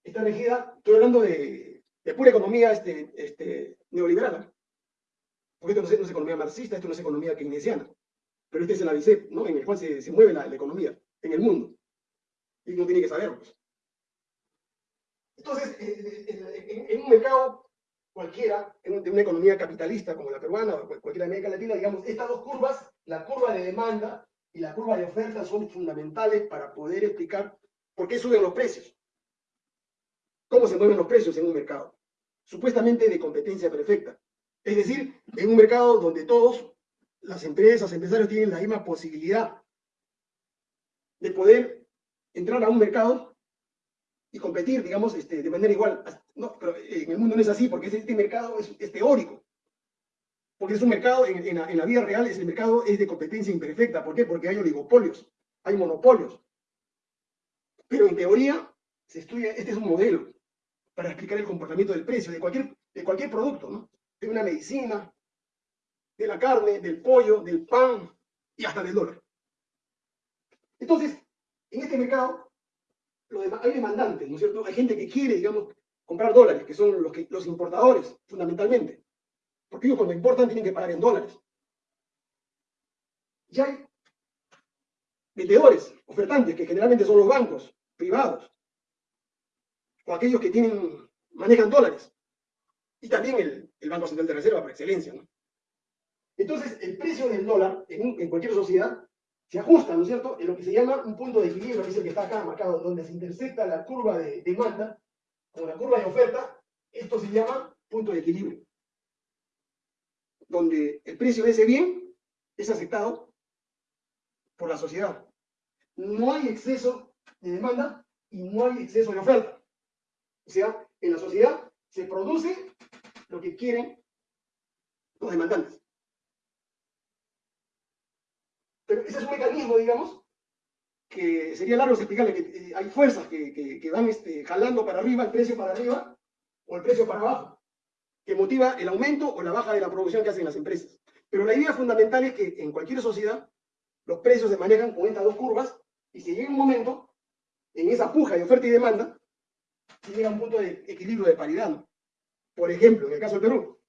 está regida, estoy hablando de, pura economía este, este, neoliberal, porque esto no es, economía marxista, esto no es economía keynesiana, pero este es el ABICEP, ¿no? en el cual se, mueve la, economía en el mundo. Y uno tiene que saberlo. Pues. Entonces, eh, eh, en, un mercado cualquiera, en una economía capitalista como la peruana o cualquiera de América Latina, digamos, estas dos curvas, la curva de demanda y la curva de oferta, son fundamentales para poder explicar ¿Por qué suben los precios? ¿Cómo se mueven los precios en un mercado? Supuestamente de competencia perfecta. Es decir, en un mercado donde todos, las empresas, empresarios tienen la misma posibilidad de poder entrar a un mercado y competir, digamos, este, de manera igual. No, pero en el mundo no es así, porque este mercado es, teórico. Porque es un mercado, en, la, en la vida real, es el mercado es de competencia imperfecta. ¿Por qué? Porque hay oligopolios, hay monopolios. Pero en teoría se estudia, este es un modelo para explicar el comportamiento del precio de cualquier, de cualquier producto. De una medicina, de la carne, del pollo, del pan y hasta del dólar. Entonces, en este mercado hay demandantes, ¿no es cierto? Hay gente que quiere, digamos, comprar dólares, que son los, que, los importadores, fundamentalmente. Porque ellos cuando importan tienen que pagar en dólares. Y hay vendedores, ofertantes, que generalmente son los bancos, privados, o aquellos que tienen, manejan dólares, y también el, Banco Central de Reserva por excelencia. Entonces, el precio del dólar en, cualquier sociedad se ajusta, ¿no es cierto?, en lo que se llama un punto de equilibrio, que es el que está acá marcado, donde se intersecta la curva de demanda con la curva de oferta, esto se llama punto de equilibrio, donde el precio de ese bien es aceptado por la sociedad. No hay exceso de demanda y no hay exceso de oferta. O sea, en la sociedad se produce lo que quieren los demandantes. Pero ese es un mecanismo, digamos, que sería largo explicarle que eh, hay fuerzas que, van este, jalando para arriba, el precio para arriba o el precio para abajo, que motiva el aumento o la baja de la producción que hacen las empresas. Pero la idea fundamental es que en cualquier sociedad los precios se manejan con estas dos curvas y si llega un momento en esa puja de oferta y demanda, se llega a un punto de equilibrio de paridad. Por ejemplo, en el caso del Perú,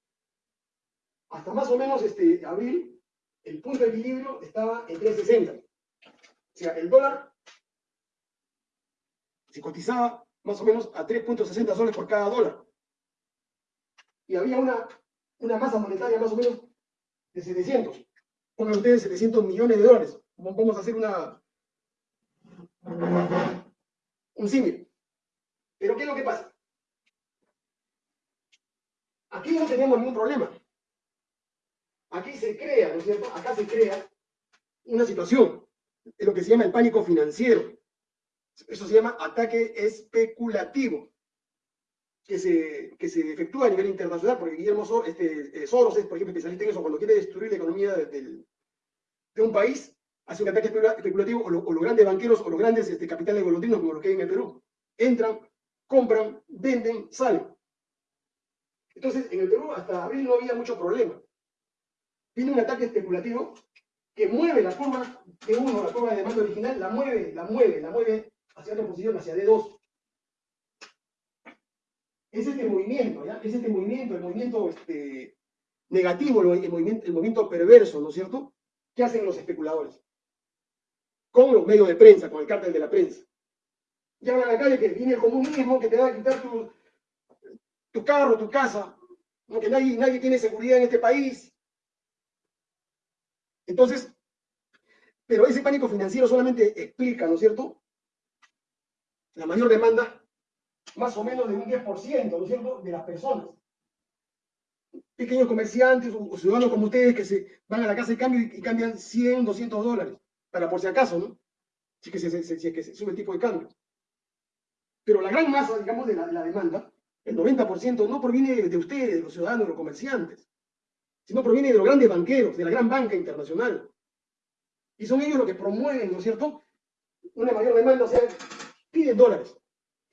hasta más o menos este, abril, el punto de equilibrio estaba en 3.60. O sea, el dólar se cotizaba más o menos a 3.60 soles por cada dólar. Y había una, masa monetaria más o menos de 700. Pongan ustedes 700 millones de dólares. Vamos a hacer una, un símil. Pero ¿qué es lo que pasa? Aquí no tenemos ningún problema. aquí se crea, ¿no es cierto? Acá se crea una situación, es lo que se llama el pánico financiero. Eso se llama ataque especulativo, que se, que se efectúa a nivel internacional, porque Guillermo Soros, este, eh, Soros es, por ejemplo, especialista en eso, cuando quiere destruir la economía de un país, hace un ataque especulativo, o, los grandes banqueros o los grandes este, capitales golondrinos, como lo que hay en el Perú, entran, compran, venden, salen. Entonces, en el Perú hasta abril no había mucho problema. Viene un ataque especulativo que mueve la curva de uno, la curva de demanda original, la mueve, la mueve, la mueve hacia otra posición, hacia D2. Es este movimiento, ¿ya? Es este movimiento, el movimiento este, negativo, el movimiento, el movimiento perverso, ¿no es cierto? ¿Qué hacen los especuladores? Con los medios de prensa, con el cártel de la prensa. Llaman a la calle que viene el comunismo, que te va a quitar tu, carro, tu casa, que nadie, nadie tiene seguridad en este país. Entonces, pero ese pánico financiero solamente explica, ¿no es cierto? La mayor demanda, más o menos de un 10%, ¿no es cierto?, de las personas. Pequeños comerciantes o, ciudadanos como ustedes que se van a la casa de cambio y, cambian 100, 200 dólares, para por si acaso, ¿no? Si se, que se sube el tipo de cambio. Pero la gran masa, digamos, de la, de la demanda el 90% no proviene de ustedes, de los ciudadanos, de los comerciantes, sino proviene de los grandes banqueros, de la gran banca internacional. Y son ellos los que promueven, ¿no es cierto?, una mayor demanda, o sea, piden dólares.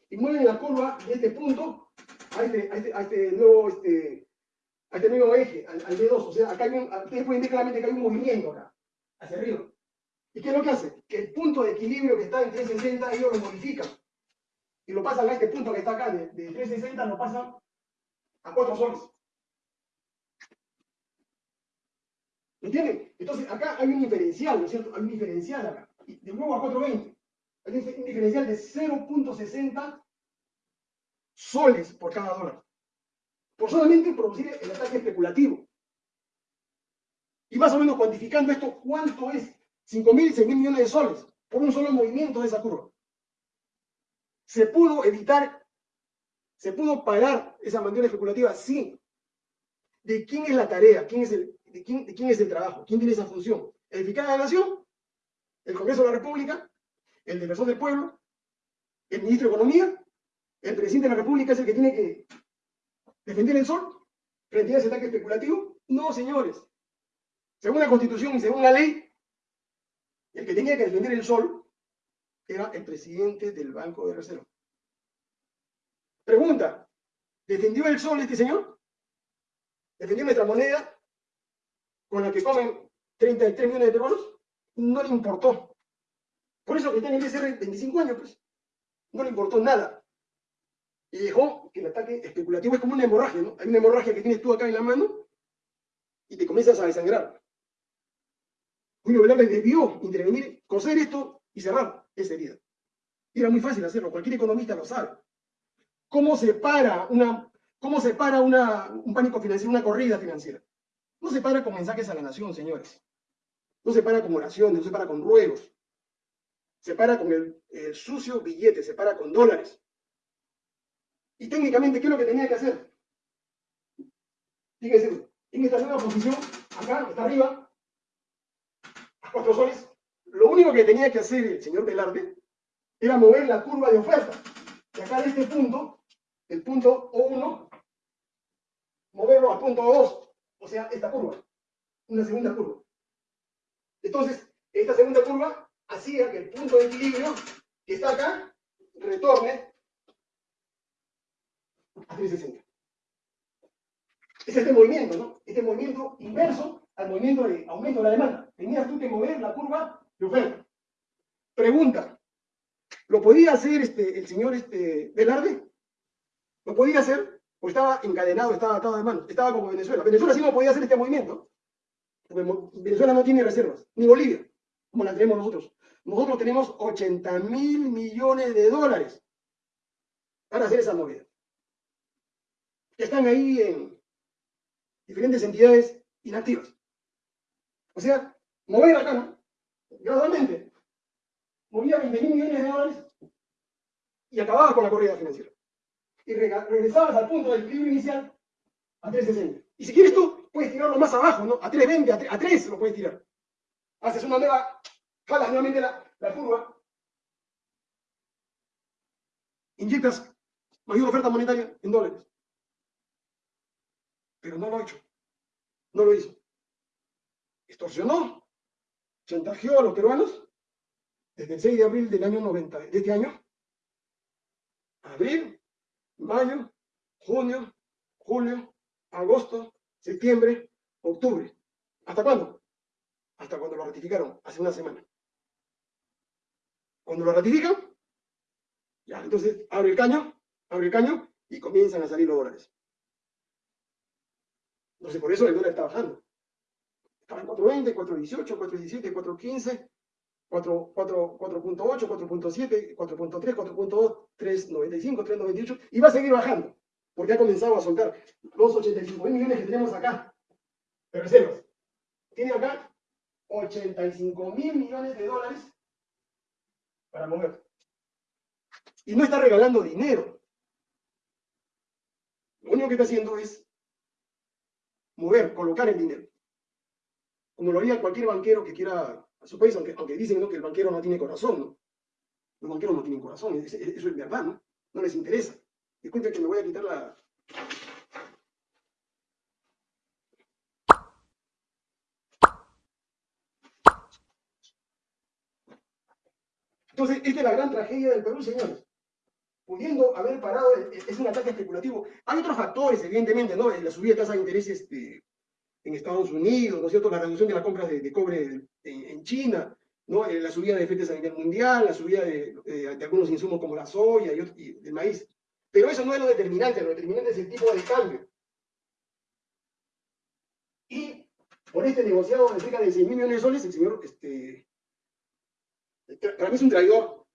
Y mueven la curva de este punto a este, este, este nuevo, este, a este nuevo eje, al, D2. O sea, acá hay un, ustedes pueden ver claramente que hay un movimiento acá, hacia arriba. ¿Y qué es lo que hace? Que el punto de equilibrio que está en 360, ellos lo modifican y lo pasan a este punto que está acá, de, 360 lo pasan a 4 soles. ¿Me entienden? Entonces acá hay un diferencial, ¿no es cierto? Hay un diferencial acá. Y de nuevo a 420. Hay un diferencial de 0.60 soles por cada dólar. Por solamente producir el ataque especulativo. Y más o menos cuantificando esto, ¿cuánto es? 5.000, 6.000 millones de soles por un solo movimiento de esa curva. ¿Se pudo evitar? ¿Se pudo parar esa maniobra especulativa? Sí. ¿De quién es la tarea? ¿Quién es el, de, quién, quién es el trabajo? ¿Quién tiene esa función? ¿Edificar a la nación? ¿El Congreso de la República? ¿El defensor del pueblo? ¿El ministro de Economía? ¿El presidente de la República es el que tiene que defender el sol frente a ese ataque especulativo? No, señores. Según la Constitución y según la ley, el que tenía que defender el sol era el presidente del Banco de Reserva. Pregunta, ¿defendió el sol este señor? ¿Defendió nuestra moneda con la que comen 33 millones de peruanos? No le importó. Por eso que tiene que ser 25 años, pues. No le importó nada. Y dejó que el ataque especulativo es como una hemorragia, ¿no? Hay una hemorragia que tienes tú acá en la mano y te comienzas a desangrar. Julio Velarde debió intervenir, coser esto y cerrar esa herida. era muy fácil hacerlo, cualquier economista lo sabe. ¿Cómo se para, una, cómo se para una, un pánico financiero, una corrida financiera? No se para con mensajes a la nación, señores. No se para con oraciones, no se para con ruegos. Se para con el, sucio billete, se para con dólares. Y técnicamente, ¿qué es lo que tenía que hacer? Fíjense, en esta nueva posición, acá, está arriba, cuatro soles, lo único que tenía que hacer el señor Velarde era mover la curva de oferta. Y acá de este punto, el punto O1, moverlo al punto O2. O sea, esta curva. Una segunda curva. Entonces, esta segunda curva hacía que el punto de equilibrio que está acá retorne a 360. Es este movimiento, ¿no? Este movimiento inverso al movimiento de aumento de la demanda. Tenías tú que mover la curva Pregunta, ¿lo podía hacer este, el señor este, Velarde? ¿Lo podía hacer? ¿O estaba encadenado, estaba atado de manos? Estaba como Venezuela. Venezuela sí no podía hacer este movimiento. Venezuela no tiene reservas, ni Bolivia, como la tenemos nosotros. Nosotros tenemos 80 mil millones de dólares para hacer esa movida. Están ahí en diferentes entidades inactivas. O sea, mover acá, ¿no? gradualmente. Movía 20 mil millones de dólares y acababa con la corrida financiera. Y regresabas al punto del equilibrio inicial a 360. Y si quieres tú, puedes tirarlo más abajo, ¿no? A 3.20, a 3, a 3 lo puedes tirar. Haces una nueva, jalas nuevamente la, la curva, inyectas mayor oferta monetaria en dólares. Pero no lo ha hecho. No lo hizo. Extorsionó, chantajeó a los peruanos desde el 6 de abril del año 90, de este año, abril, mayo, junio, julio, agosto, septiembre, octubre. ¿Hasta cuándo? Hasta cuando lo ratificaron, hace una semana. Cuando lo ratifican, ya, entonces abre el caño, abre el caño y comienzan a salir los dólares. Entonces, por eso el dólar está bajando. Estaba en 4.20, 4.18, 4.17, 4.15, 4.8, 4.7, 4.3, 4.2, 3.95, 3.98 y va a seguir bajando porque ha comenzado a soltar los 85 mil millones que tenemos acá de reservas. Tiene acá 85 mil millones de dólares para mover. Y no está regalando dinero. Lo único que está haciendo es mover, colocar el dinero. Como lo haría cualquier banquero que quiera a su país, aunque, aunque dicen ¿no? que el banquero no tiene corazón, ¿no? Los banqueros no tienen corazón, eso, es verdad, ¿no? No les interesa. Disculpen que me voy a quitar la... Entonces, esta es la gran tragedia del Perú, señores pudiendo haber parado, es un ataque especulativo. Hay otros factores, evidentemente, ¿no? La subida de tasa de interés este, en Estados Unidos, ¿no es cierto? La reducción de las compras de, cobre en, China, ¿no? Eh, la subida de FETES a nivel mundial, la subida de, algunos insumos como la soya y, el maíz. Pero eso no es lo determinante, lo determinante es el tipo de cambio. Y por este negociado de cerca de 6 mil millones de soles, el señor, este, para mí es un traidor,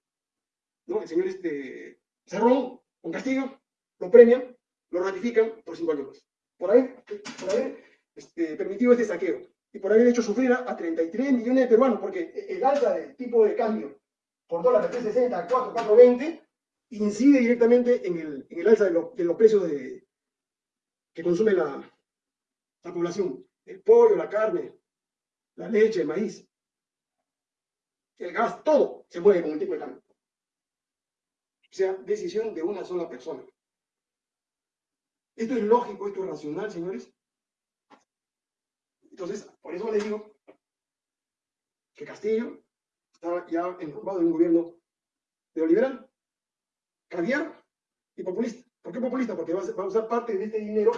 ¿no? El señor este, Cerrón, con Castillo, lo premian, lo ratifican por cinco años más. Por haber, por haber este, permitido este saqueo y por haber hecho sufrir a 33 millones de peruanos, porque el alza del tipo de cambio por dólar de 360 a 4, 420 incide directamente en el, en el alza de, de, los precios de, que consume la, la población. El pollo, la carne, la leche, el maíz, el gas, todo se mueve con el tipo de cambio sea decisión de una sola persona. ¿Esto es lógico, esto es racional, señores? Entonces, por eso les digo que Castillo estaba ya enrumbado en un gobierno neoliberal, caviar y populista. ¿Por qué populista? Porque va a usar parte de este dinero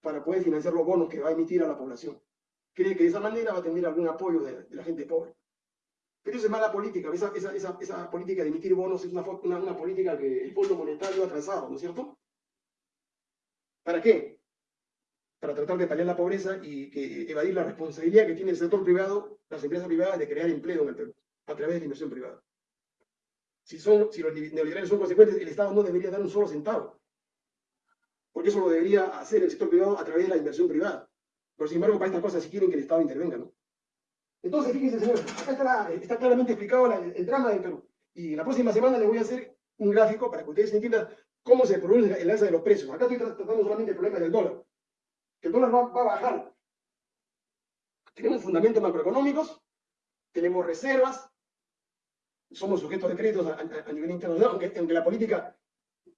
para poder financiar los bonos que va a emitir a la población. Cree que de esa manera va a tener algún apoyo de la gente pobre. Pero eso es mala política. Esa, esa, esa, política de emitir bonos es una, una, política que el Fondo Monetario ha trazado, ¿no es cierto? ¿Para qué? Para tratar de paliar la pobreza y que, evadir la responsabilidad que tiene el sector privado, las empresas privadas, de crear empleo en el Perú, a través de la inversión privada. Si los neoliberales son consecuentes, el Estado no debería dar un solo centavo. Porque eso lo debería hacer el sector privado a través de la inversión privada. Pero sin embargo, para estas cosas sí quieren que el Estado intervenga, ¿no? Entonces, fíjense, señores, acá está, claramente explicado el, drama del Perú. Y la próxima semana les voy a hacer un gráfico para que ustedes entiendan cómo se produce el alza de los precios. Acá estoy tratando solamente el problema del dólar. Que el dólar va, a bajar. Tenemos fundamentos macroeconómicos, tenemos reservas, somos sujetos de créditos a, nivel internacional, aunque, la política,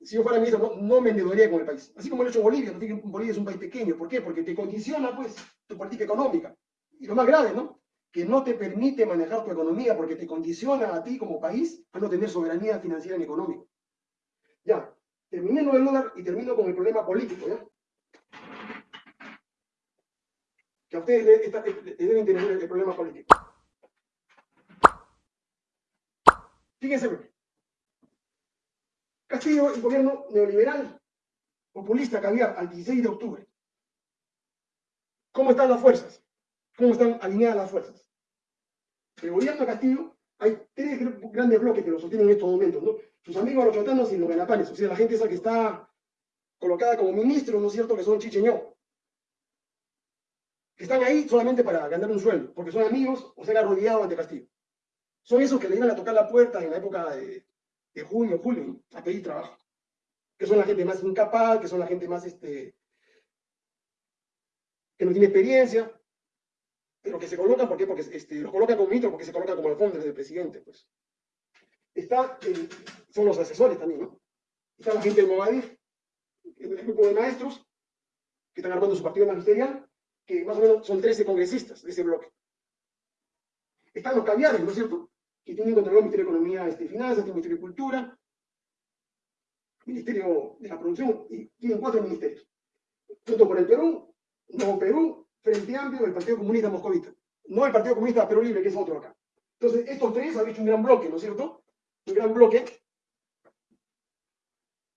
si yo fuera ministro, no, me endeudaría con el país. Así como lo ha hecho Bolivia, Bolivia es un país pequeño. ¿Por qué? Porque te condiciona, pues, tu política económica. Y lo más grave, ¿no? que no te permite manejar tu economía porque te condiciona a ti como país a no tener soberanía financiera ni económica. Ya, terminé con el dólar y termino con el problema político, ¿ya? Ustedes les, interesar el, problema político. Fíjense, Castillo, el gobierno neoliberal, populista, caviar, al 16 de octubre. ¿Cómo están las fuerzas? ¿Cómo están alineadas las fuerzas? El gobierno de Castillo, hay tres grandes bloques que lo sostienen en estos momentos, ¿no? Sus amigos los chotanos y los ganapanes, o sea, la gente esa que está colocada como ministro, ¿no es cierto?, que son chicheñó. Están ahí solamente para ganar un sueldo, porque son amigos o se han arrodillado ante Castillo. Son esos que le iban a tocar la puerta en la época de, junio, julio, a pedir trabajo. Que son la gente más incapaz, que son la gente más, este, que no tiene experiencia, pero que se colocan, ¿por qué? Porque este, los colocan como ministro, porque se colocan como alfombres del presidente, pues. Está, son los asesores también, ¿no? Está la gente del Movadif, el grupo de maestros, que están armando su partido magisterial, que más o menos son 13 congresistas de ese bloque. Están los caviares, ¿no es cierto? Que tienen controlado el Ministerio de Economía este, y Finanzas, el Ministerio de Cultura, Ministerio de la Producción, y tienen cuatro ministerios. Junto por el Perú, Nuevo Perú, Frente Amplio, el Partido Comunista Moscovita. No el Partido Comunista Perú Libre, que es otro acá. Entonces, estos tres han hecho un gran bloque, ¿no es cierto? Un gran bloque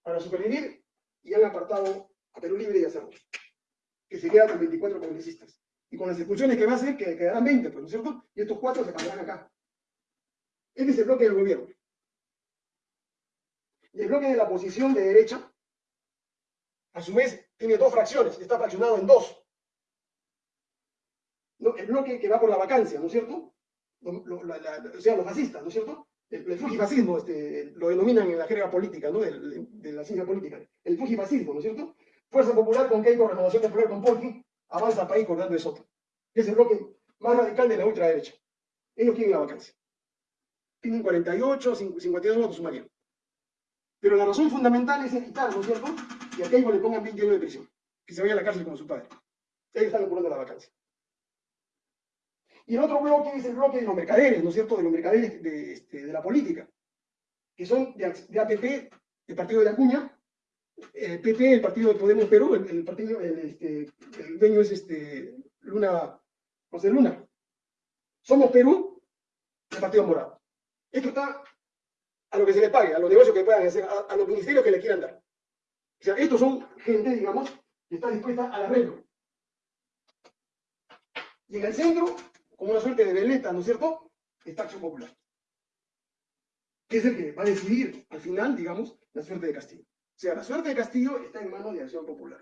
para supervivir y han apartado a Perú Libre y a Cerro, que se queda con 24 congresistas. Y con las expulsiones que va a hacer, que quedarán 20, pues, ¿no es cierto? Y estos cuatro se cambiarán acá. Este es el bloque del gobierno. Y el bloque de la oposición de derecha, a su vez, tiene dos fracciones, está fraccionado en dos. El bloque que va por la vacancia, ¿no es cierto? o sea, los fascistas, ¿no es cierto? El, el fujifascismo, este, lo denominan en la jerga política, ¿no? De, la ciencia política. El fujifascismo, ¿no es cierto? Fuerza Popular con Keiko, Renovación Popular con Polki, avanza país cortando de Soto. Es el bloque más radical de la ultraderecha. Ellos quieren la vacancia. Tienen 48, 52 votos sumarían. Pero la razón fundamental es evitar, ¿no es cierto? Que a Keiko le pongan 20 años de prisión. Que se vaya a la cárcel como su padre. Ellos están apurando la vacancia. Y el otro bloque es el bloque de los mercaderes, ¿no es cierto? De los mercaderes de, este, de la política, que son de, APP, el partido de la cuña, el PP, el partido de Podemos Perú, el, partido, el, este, el dueño es este, Luna, José Luna. Somos Perú, el partido morado. Esto está a lo que se les pague, a los negocios que puedan hacer, a, a los ministerios que le quieran dar. O sea, estos son gente, digamos, que está dispuesta al arreglo. Y en el centro como una suerte de veleta, ¿no es cierto? Esta acción popular. Que es el que va a decidir, al final, digamos, la suerte de Castillo. O sea, la suerte de Castillo está en manos de Acción Popular.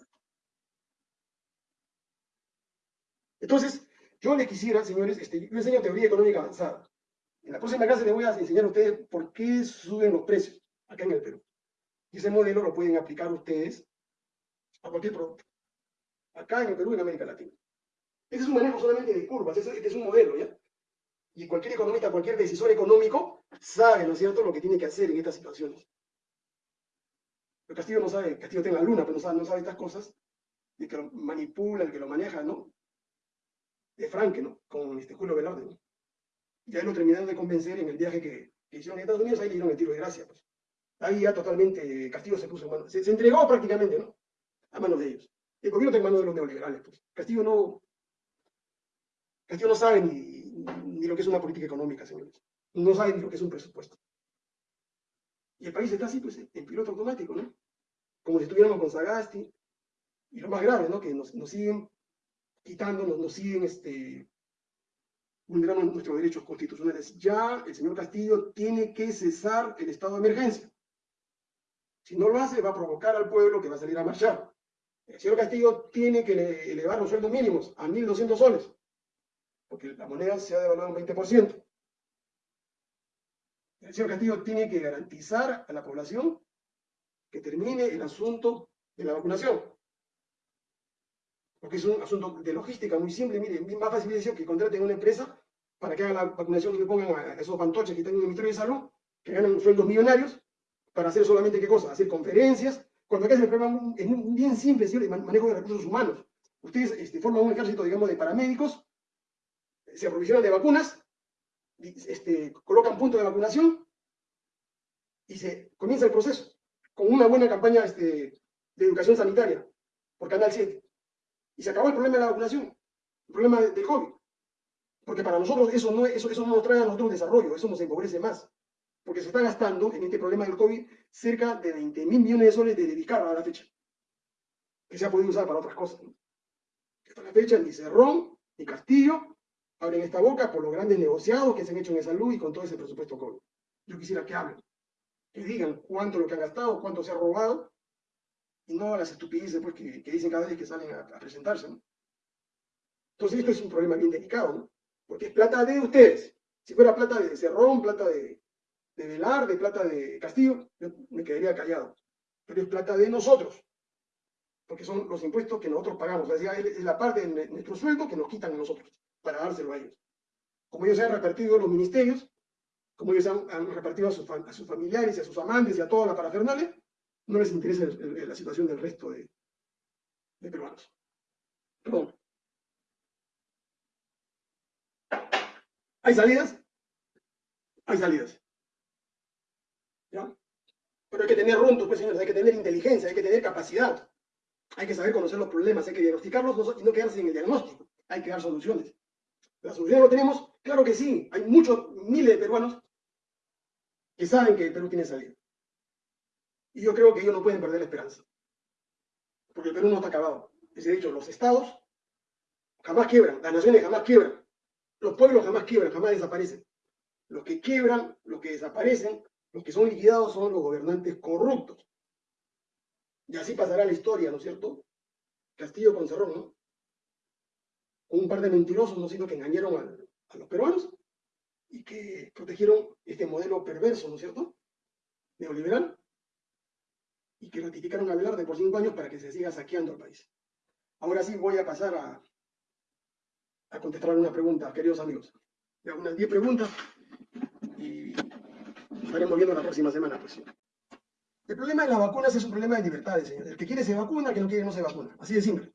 Entonces, yo le quisiera, señores, este, yo enseño teoría económica avanzada. En la próxima clase les voy a enseñar a ustedes por qué suben los precios acá en el Perú. Y ese modelo lo pueden aplicar ustedes a cualquier producto. Acá en el Perú y en América Latina. Este es un manejo solamente de curvas, este es un modelo, ¿ya? Y cualquier economista, cualquier decisor económico sabe, ¿no es cierto?, lo que tiene que hacer en estas situaciones. El Castillo no sabe, Castillo tiene la luna, pero no sabe, no sabe estas cosas, y que lo manipula, el que lo maneja, ¿no? De Franque, ¿no? Con este Julio Velarde, ¿no? Ya lo terminaron de convencer en el viaje que, hicieron en Estados Unidos, ahí le dieron el tiro de gracia, pues. Ahí ya totalmente Castillo se puso en manos, se, se entregó prácticamente, ¿no? A manos de ellos. El gobierno está en manos de los neoliberales, pues. Castillo no, Castillo no sabe ni, ni, lo que es una política económica, señores. No sabe ni lo que es un presupuesto. Y el país está así, pues, en piloto automático, ¿no? Como si estuviéramos con Sagasti. Y lo más grave, ¿no? Que nos, siguen quitando, nos, nos siguen este, vulnerando nuestros derechos constitucionales. Ya el señor Castillo tiene que cesar el estado de emergencia. Si no lo hace, va a provocar al pueblo que va a salir a marchar. El señor Castillo tiene que elevar los sueldos mínimos a 1.200 soles porque la moneda se ha devaluado un 20%. El señor Castillo tiene que garantizar a la población que termine el asunto de la vacunación. Porque es un asunto de logística muy simple. Mire, más fácil decir que contraten una empresa para que haga la vacunación y que pongan a esos pantoches que están en el Ministerio de Salud, que ganan sueldos millonarios, para hacer solamente qué cosa? Hacer conferencias. Cuando acá el problema es bien simple, es el manejo de recursos humanos. Ustedes este, forman un ejército, digamos, de paramédicos se aprovisionan de vacunas, este, colocan puntos de vacunación y se comienza el proceso con una buena campaña este, de educación sanitaria por Canal 7. Y se acabó el problema de la vacunación, el problema del COVID. Porque para nosotros eso no, eso, eso no nos trae a nosotros desarrollo, eso nos empobrece más. Porque se está gastando en este problema del COVID cerca de 20 mil millones de soles de dedicar a la fecha. Que se ha podido usar para otras cosas. Hasta la fecha ni Cerrón, ni Castillo, abren esta boca por los grandes negociados que se han hecho en salud y con todo ese presupuesto COVID. Yo quisiera que hablen, que digan cuánto lo que han gastado, cuánto se ha robado, y no las estupideces pues, que, dicen cada vez que salen a, presentarse. Entonces esto es un problema bien delicado, ¿no? porque es plata de ustedes. Si fuera plata de Cerrón, plata de, de Velar, de plata de Castillo, yo me quedaría callado. Pero es plata de nosotros. porque son los impuestos que nosotros pagamos, es la parte de nuestro sueldo que nos quitan a nosotros para dárselo a ellos. Como ellos se han repartido los ministerios, como ellos han, repartido a sus, familiares y a sus amantes y a toda la parafernalia, no les interesa la situación del resto de, peruanos. Perdón. ¿Hay salidas? Hay salidas. Pero hay que tener runtos, pues señores, hay que tener inteligencia, hay que tener capacidad. Hay que saber conocer los problemas, hay que diagnosticarlos y no quedarse en el diagnóstico. Hay que dar soluciones. ¿La solución lo tenemos? Claro que sí. Hay muchos, miles de peruanos que saben que el Perú tiene salida. Y yo creo que ellos no pueden perder la esperanza. Porque el Perú no está acabado. Les he dicho, los estados jamás quiebran, las naciones jamás quiebran, los pueblos jamás quiebran, jamás desaparecen. Los que quiebran, los que desaparecen, los que son liquidados son los gobernantes corruptos. Y así pasará la historia, ¿no es cierto? Castillo con Cerrón, ¿no? Un par de mentirosos, ¿no es que engañaron a, los peruanos y que protegieron este modelo perverso, ¿no es cierto? Neoliberal y que ratificaron a Velarde por cinco años para que se siga saqueando el país. Ahora sí voy a pasar a, a contestar alguna pregunta, queridos amigos. De unas diez preguntas y estaremos viendo la próxima semana. Pues. El problema de las vacunas es un problema de libertades, señores. El que quiere se vacuna, el que no quiere no se vacuna. Así de simple.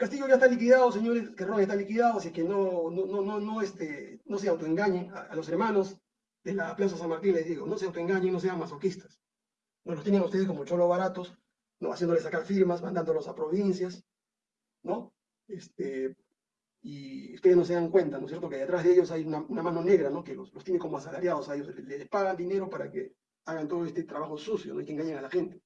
Castillo ya está liquidado, señores, Ron está liquidado, así que no, no, no, no, este, no se autoengañen a, los hermanos de la Plaza San Martín, les digo, no se autoengañen, no sean masoquistas. No los tienen ustedes como cholo baratos, no haciéndoles sacar firmas, mandándolos a provincias, ¿no? Este, y ustedes no se dan cuenta, ¿no es cierto? Que detrás de ellos hay una, mano negra, ¿no? Que los, tiene como asalariados a ellos, les, pagan dinero para que hagan todo este trabajo sucio, ¿no? Y que engañen a la gente.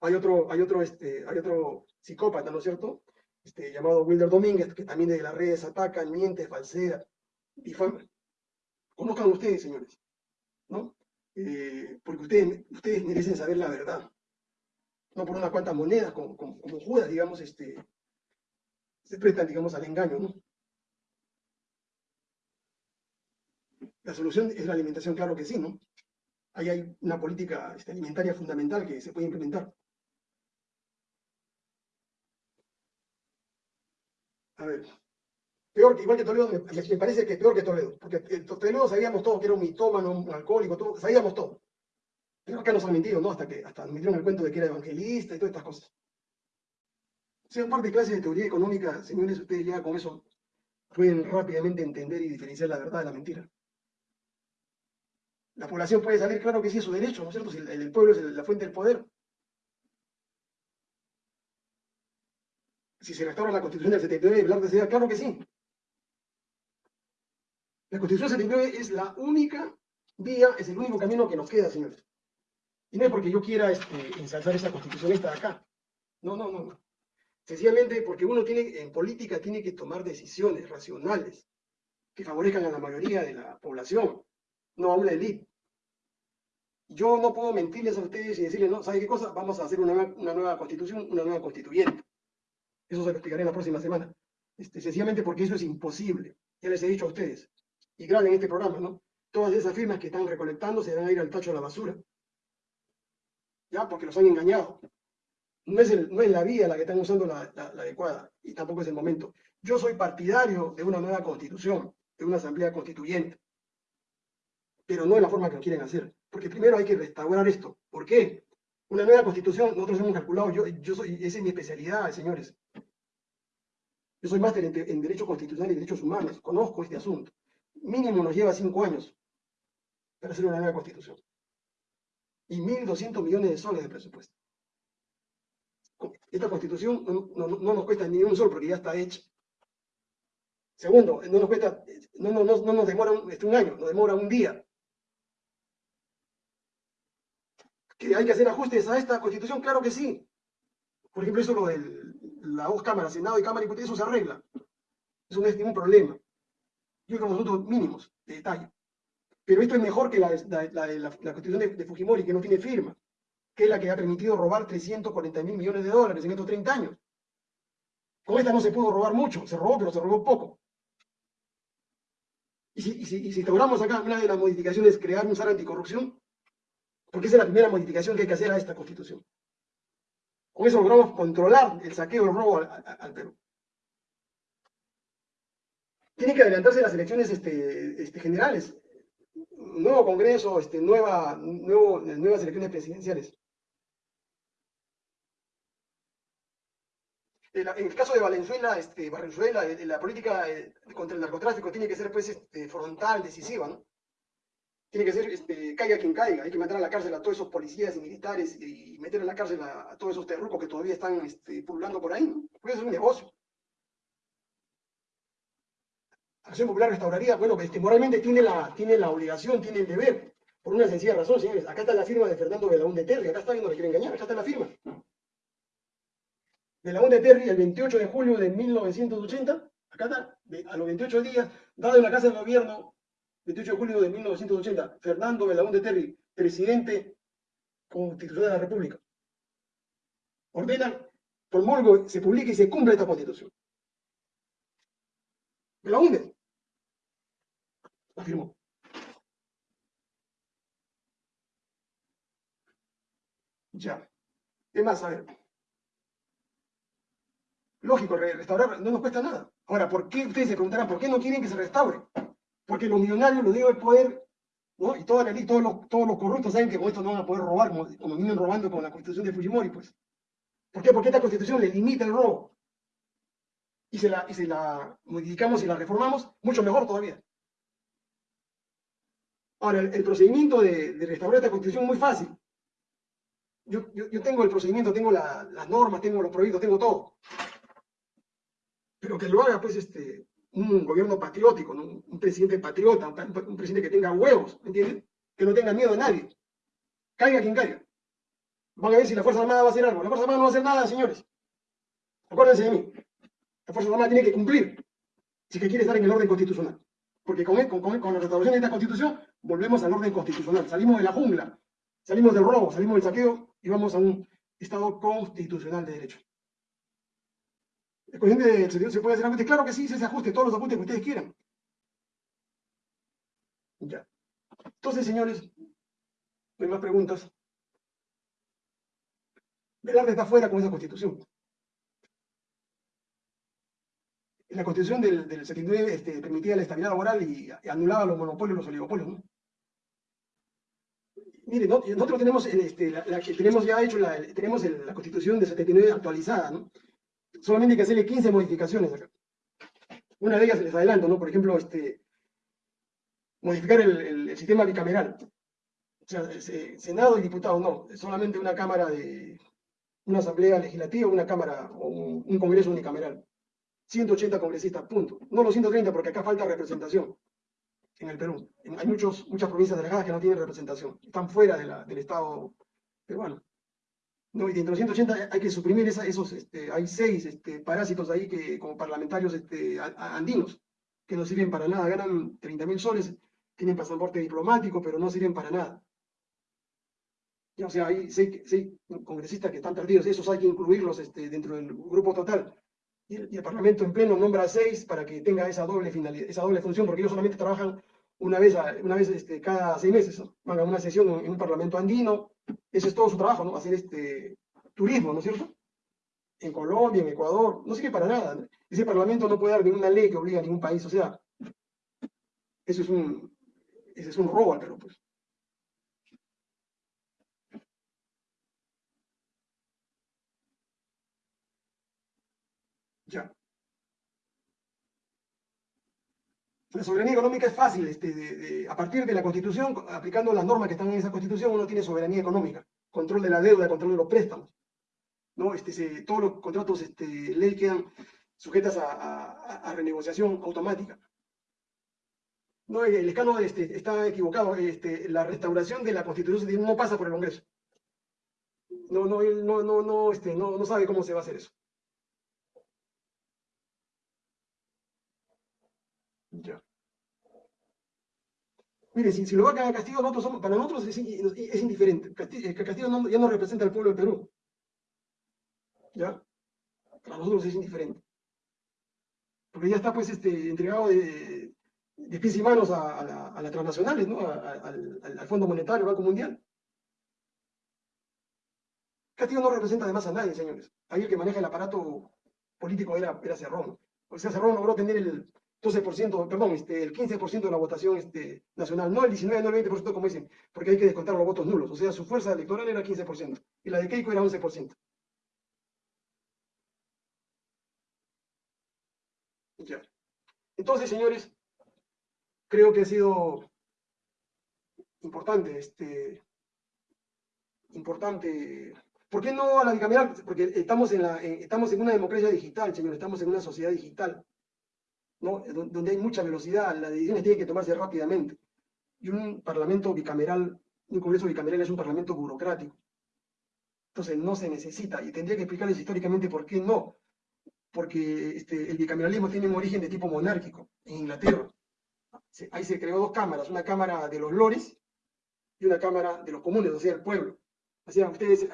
Hay otro, hay otro, este, hay otro psicópata, ¿no es cierto? Este, llamado Wilder Domínguez, que también de las redes ataca, miente, falsea, difama. Conozcan ustedes, señores, ¿no? Eh, porque ustedes, ustedes merecen saber la verdad. No por unas cuantas monedas, como, como, Judas, digamos, este, se prestan, digamos, al engaño, ¿no? La solución es la alimentación, claro que sí, ¿no? Ahí hay una política este, alimentaria fundamental que se puede implementar. A ver, peor igual que Toledo, me, parece que peor que Toledo, porque Toledo sabíamos todo que era un mitómano, un alcohólico, todo, sabíamos todo. Pero acá nos han mentido, ¿no? Hasta que hasta nos metieron el cuento de que era evangelista y todas estas cosas. Sean parte de clases de teoría económica, señores, ustedes ya con eso pueden rápidamente entender y diferenciar la verdad de la mentira. La población puede salir, claro que sí, es su derecho, ¿no es cierto? Si el, pueblo es la fuente del poder. Si se restaura la constitución del 79, hablar de esa claro que sí. La constitución del 79 es la única vía, es el único camino que nos queda, señores. Y no es porque yo quiera este, ensalzar esa constitución esta de acá. No, no, no. Sencillamente porque uno tiene, en política tiene que tomar decisiones racionales que favorezcan a la mayoría de la población, no a una élite. Yo no puedo mentirles a ustedes y decirles, no, ¿sabe qué cosa? Vamos a hacer una, nueva constitución, una nueva constituyente. Eso se lo explicaré la próxima semana. Este, sencillamente porque eso es imposible. Ya les he dicho a ustedes. Y graben este programa, ¿no? Todas esas firmas que están recolectando se van a ir al tacho de la basura. ¿Ya? Porque los han engañado no es, la vía la que están usando la, adecuada y tampoco es el momento. Yo soy partidario de una nueva constitución, de una asamblea constituyente, pero no de la forma que lo quieren hacer, porque primero hay que restaurar esto. ¿Por qué? Una nueva constitución, nosotros hemos calculado, yo, yo soy, esa es mi especialidad, señores. Yo soy máster en, Derecho Constitucional y Derechos Humanos, conozco este asunto. Mínimo nos lleva cinco años para hacer una nueva constitución. Y 1.200 millones de soles de presupuesto. Esta constitución no, nos cuesta ni un sol porque ya está hecha. Segundo, no nos cuesta, no, nos demora un, este, un año, nos demora un día. ¿Que hay que hacer ajustes a esta constitución? Claro que sí. Por ejemplo, eso lo de la dos cámaras, Senado y Cámara y eso se arregla. Eso no es ningún problema. Yo creo que asuntos mínimos de detalle. Pero esto es mejor que la, constitución de Fujimori, que no tiene firma que es la que ha permitido robar 340 mil millones de dólares en estos 30 años. Con esta no se pudo robar mucho, se robó, pero se robó poco. Y si, y y si instauramos acá una de las modificaciones, crear un SAR anticorrupción, porque esa es la primera modificación que hay que hacer a esta constitución. Con eso logramos controlar el saqueo, el robo al, al Perú. Tienen que adelantarse las elecciones este, este, generales. Nuevo Congreso, este, nueva, nuevo, nuevas elecciones presidenciales. En el caso de Valenzuela, este, Valenzuela, eh, la política eh, contra el narcotráfico tiene que ser pues, este, frontal, decisiva, ¿no? Tiene que ser, este, caiga quien caiga, hay que meter a la cárcel a todos esos policías y militares y meter a la cárcel a, todos esos terrucos que todavía están este, pululando por ahí, ¿no? Porque eso es un negocio. Acción Popular restauraría, bueno, este, moralmente tiene la, tiene la obligación, tiene el deber, por una sencilla razón, señores. Acá está la firma de Fernando Belaúnde Terry, acá está, no le quiere engañar, acá está la firma de la de Terry el 28 de julio de 1980, acá está, a los 28 días, dado en la Casa del Gobierno, 28 de julio de 1980, Fernando de Terry, presidente constitucional de la República, ordena, promulgo, se publica y se cumple esta constitución. Belaúnde la firmó. Ya. ¿Qué más? A ver. Lógico, restaurar no nos cuesta nada. Ahora, ¿por qué ustedes se preguntarán por qué no quieren que se restaure? Porque los millonarios lo digo el poder, ¿no? Y toda la ley, todos los, todos los corruptos saben que con esto no van a poder robar, como, vienen robando con la constitución de Fujimori, pues. ¿Por qué? Porque esta constitución le limita el robo. Y se la, y se la modificamos y la reformamos, mucho mejor todavía. Ahora, el, procedimiento de, restaurar esta constitución es muy fácil. Yo, yo, tengo el procedimiento, tengo las normas, tengo los proyectos, tengo todo pero que lo haga pues este, un gobierno patriótico, un presidente patriota, un, presidente que tenga huevos. Que no tenga miedo a nadie. Caiga quien caiga. Van a ver si la Fuerza Armada va a hacer algo. La Fuerza Armada no va a hacer nada, señores. Acuérdense de mí. La Fuerza Armada tiene que cumplir si que quiere estar en el orden constitucional. Porque con, con, con la restauración de esta constitución volvemos al orden constitucional. Salimos de la jungla, salimos del robo, salimos del saqueo y vamos a un Estado constitucional de derecho. ¿El coeficiente se puede hacer ajuste? Claro que sí, se ajuste, todos los ajustes que ustedes quieran. Ya. Entonces, señores, no hay más preguntas. Velarde está fuera con esa constitución. La constitución del, del 79 este, permitía la estabilidad laboral y, anulaba los monopolios, los oligopolios. ¿no? Mire, nosotros tenemos, este, la, tenemos ya hecho la, tenemos la constitución del 79 actualizada, ¿no? Solamente hay que hacerle 15 modificaciones acá. Una de ellas les adelanto, ¿no? Por ejemplo, este, modificar el, sistema bicameral. O sea, Senado y diputados, no, solamente una Cámara de, una Asamblea Legislativa, una Cámara o un, Congreso unicameral. 180 congresistas, punto. No los 130 porque acá falta representación en el Perú. Hay muchos, muchas provincias delegadas que no tienen representación, están fuera del Estado peruano. No, y dentro de 180 hay que suprimir esos, este, hay seis este, parásitos ahí que como parlamentarios este, andinos, que no sirven para nada, ganan 30 mil soles, tienen pasaporte diplomático, pero no sirven para nada. o sea, hay seis, congresistas que están perdidos, esos hay que incluirlos dentro del grupo total. Y el, Parlamento en pleno nombra a seis para que tenga esa doble, finalidad, esa doble función, porque ellos solamente trabajan una vez, una vez cada seis meses, van a una sesión en un Parlamento andino, ese es todo su trabajo, ¿no? Hacer este turismo, ¿no es cierto? En Colombia, en Ecuador, no sirve para nada. Ese parlamento no puede dar ninguna ley que obligue a ningún país, o sea, eso es un, ese es un robo al Perú, pues. Ya. La soberanía económica es fácil, este, a partir de la Constitución, aplicando las normas que están en esa Constitución, uno tiene soberanía económica, control de la deuda, control de los préstamos. ¿no? Este, todos los contratos este, ley quedan sujetas a, renegociación automática. No, el escano este, está equivocado. Este, la restauración de la Constitución no pasa por el Congreso. No, no, no, no, no, este, no, no sabe cómo se va a hacer eso. Ya. Mire, si, lo va a Castillo, nosotros para nosotros es, indiferente. Castillo, Castillo ya no representa al pueblo del Perú. ¿Ya? Para nosotros es indiferente. Porque ya está pues este, entregado de, pies y manos a, las transnacionales, ¿no? al, al, Fondo Monetario, Banco Mundial. Castillo no representa además a nadie, señores. Ahí el que maneja el aparato político era, era Cerrón. O sea, Cerrón logró tener el 12%, perdón, este, el 15% de la votación este, nacional, no el 19, no el 20% como dicen, porque hay que descontar los votos nulos. O sea, su fuerza electoral era 15% y la de Keiko era 11%. Ya. Entonces, señores, creo que ha sido importante, este, importante. ¿Por qué no a la bicameral? Porque estamos en, la, estamos en una democracia digital, señores, estamos en una sociedad digital. Donde hay mucha velocidad, las decisiones tienen que tomarse rápidamente. Y un parlamento bicameral, un congreso bicameral es un parlamento burocrático. Entonces no se necesita, y tendría que explicarles históricamente por qué no. Porque este, el bicameralismo tiene un origen de tipo monárquico en Inglaterra. ahí se creó dos cámaras, una cámara de los lores y una cámara de los comunes, o sea, el pueblo. Así ustedes,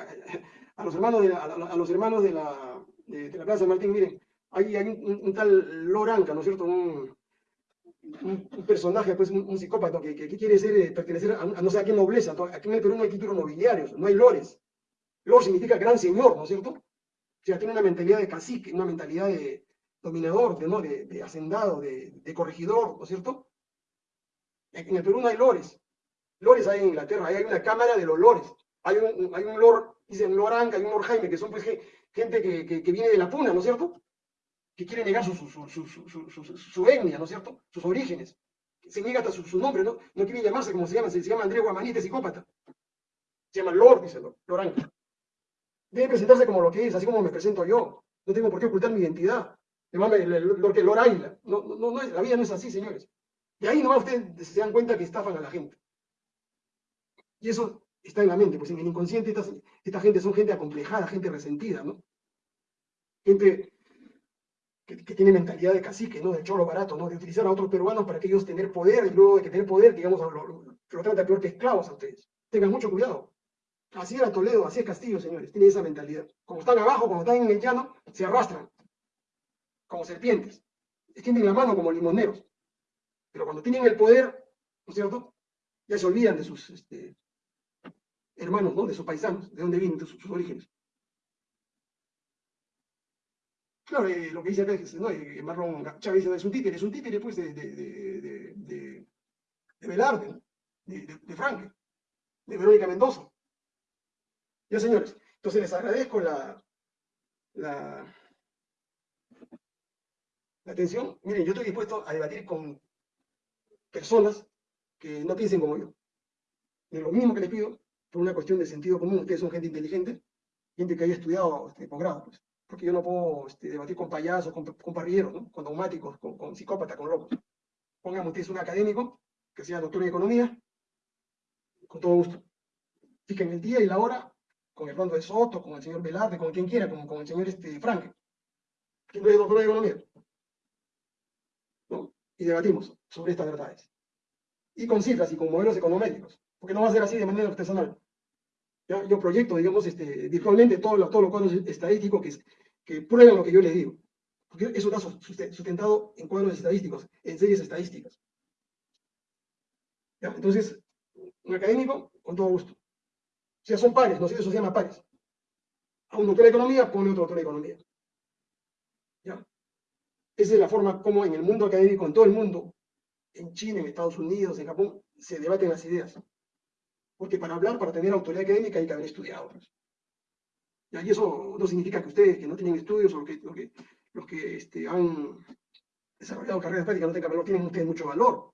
a, los hermanos de la, a, los hermanos de la, de, la Plaza Martín, miren, hay, un, tal Loranca, ¿no es cierto? Un, personaje, pues un, psicópata que, que, quiere ser, eh, pertenecer a, no sé a qué nobleza. Aquí en el Perú no hay títulos nobiliarios, no hay lores. Lor significa gran señor, ¿no es cierto? O sea, tiene una mentalidad de cacique, una mentalidad de dominador, de, ¿no? de, hacendado, de, corregidor, ¿no es cierto? En el Perú no hay lores. Lores hay en Inglaterra, hay una cámara de los lores. Hay un, hay un lord, dicen Loranca, hay un lord Jaime, que son pues gente que, que, viene de la puna, ¿no es cierto? Que quiere negar su, su, su, su, etnia, ¿no es cierto? Sus orígenes. Se niega hasta su, nombre, ¿no? No quiere llamarse como se llama, se, llama Andrés Guamanite, psicópata. Se llama Lord, dice Loranca. Debe presentarse como lo que es, así como me presento yo. No tengo por qué ocultar mi identidad. Llámame Lord Águila. No, no, no, la vida no es así, señores. De ahí nomás ustedes se dan cuenta que estafan a la gente. Y eso está en la mente, pues en el inconsciente esta, gente son gente acomplejada, gente resentida, ¿no? Gente que, tiene mentalidad de cacique, ¿no? De cholo barato, ¿no? De utilizar a otros peruanos para que ellos tener poder y luego de que tener poder, digamos, lo, lo, trata peor que esclavos a ustedes. Tengan mucho cuidado. Así era Toledo, así es Castillo, señores. Tiene esa mentalidad. Como están abajo, como están en el llano, se arrastran. Como serpientes. Extienden la mano como limoneros. Pero cuando tienen el poder, ¿no es cierto? Ya se olvidan de sus este, hermanos, ¿no? De sus paisanos, de dónde vienen, de sus, orígenes. Claro, eh, lo que dice acá es, ¿no? Eh, Chávez es un títere, es un títere, pues, de, de, de, de, de Velarde, de, de, de Verónica Mendoza. Ya, señores, entonces les agradezco la, atención. Miren, yo estoy dispuesto a debatir con personas que no piensen como yo. Es lo mismo que les pido por una cuestión de sentido común. Ustedes son gente inteligente, gente que haya estudiado este, posgrado, pues. Porque yo no puedo este, debatir con payasos, con, con parrilleros, ¿no? con dogmáticos, con, con psicópatas, con locos. Pónganme ustedes un académico que sea doctor en economía, con todo gusto. Fijen el día y la hora con el Rondo de Soto, con el señor Velarde, con quien quiera, con, con el señor este, Frank, que no es doctor en economía. ¿no? Y debatimos sobre estas verdades. Y con cifras y con modelos econométricos porque no va a ser así de manera artesanal. Yo proyecto, digamos, este, virtualmente todos los, todos los cuadros estadísticos que, que prueban lo que yo les digo. Porque eso está sustentado en cuadros estadísticos, en series estadísticas. Entonces, un académico, con todo gusto. O sea, son pares, no eso se llama pares. A un doctor de economía, pone otro doctor de economía. ¿Ya? Esa es la forma como en el mundo académico, en todo el mundo, en China, en Estados Unidos, en Japón, se debaten las ideas. Porque para hablar, para tener autoridad académica hay que haber estudiado. Pues. Y eso no significa que ustedes que no tienen estudios o que, los que este, han desarrollado carreras prácticas no tengan valor, tienen ustedes mucho valor.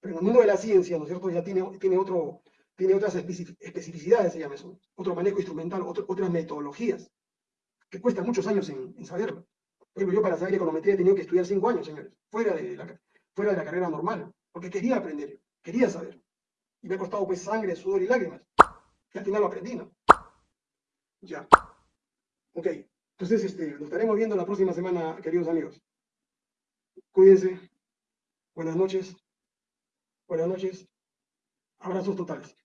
Pero en el mundo de la ciencia, ¿no es cierto?, ya tiene, otras especificidades, se llama eso, otro manejo instrumental, otras metodologías, que cuestan muchos años en, en, saberlo. Por ejemplo, yo para saber econometría he tenido que estudiar cinco años, señores, fuera de la carrera normal, porque quería aprender, quería saber. Y me ha costado pues sangre, sudor y lágrimas. Y al final lo aprendí, ¿no? Ya. Ok. Entonces, este, nos estaremos viendo la próxima semana, queridos amigos. Cuídense. Buenas noches. Buenas noches. Abrazos totales.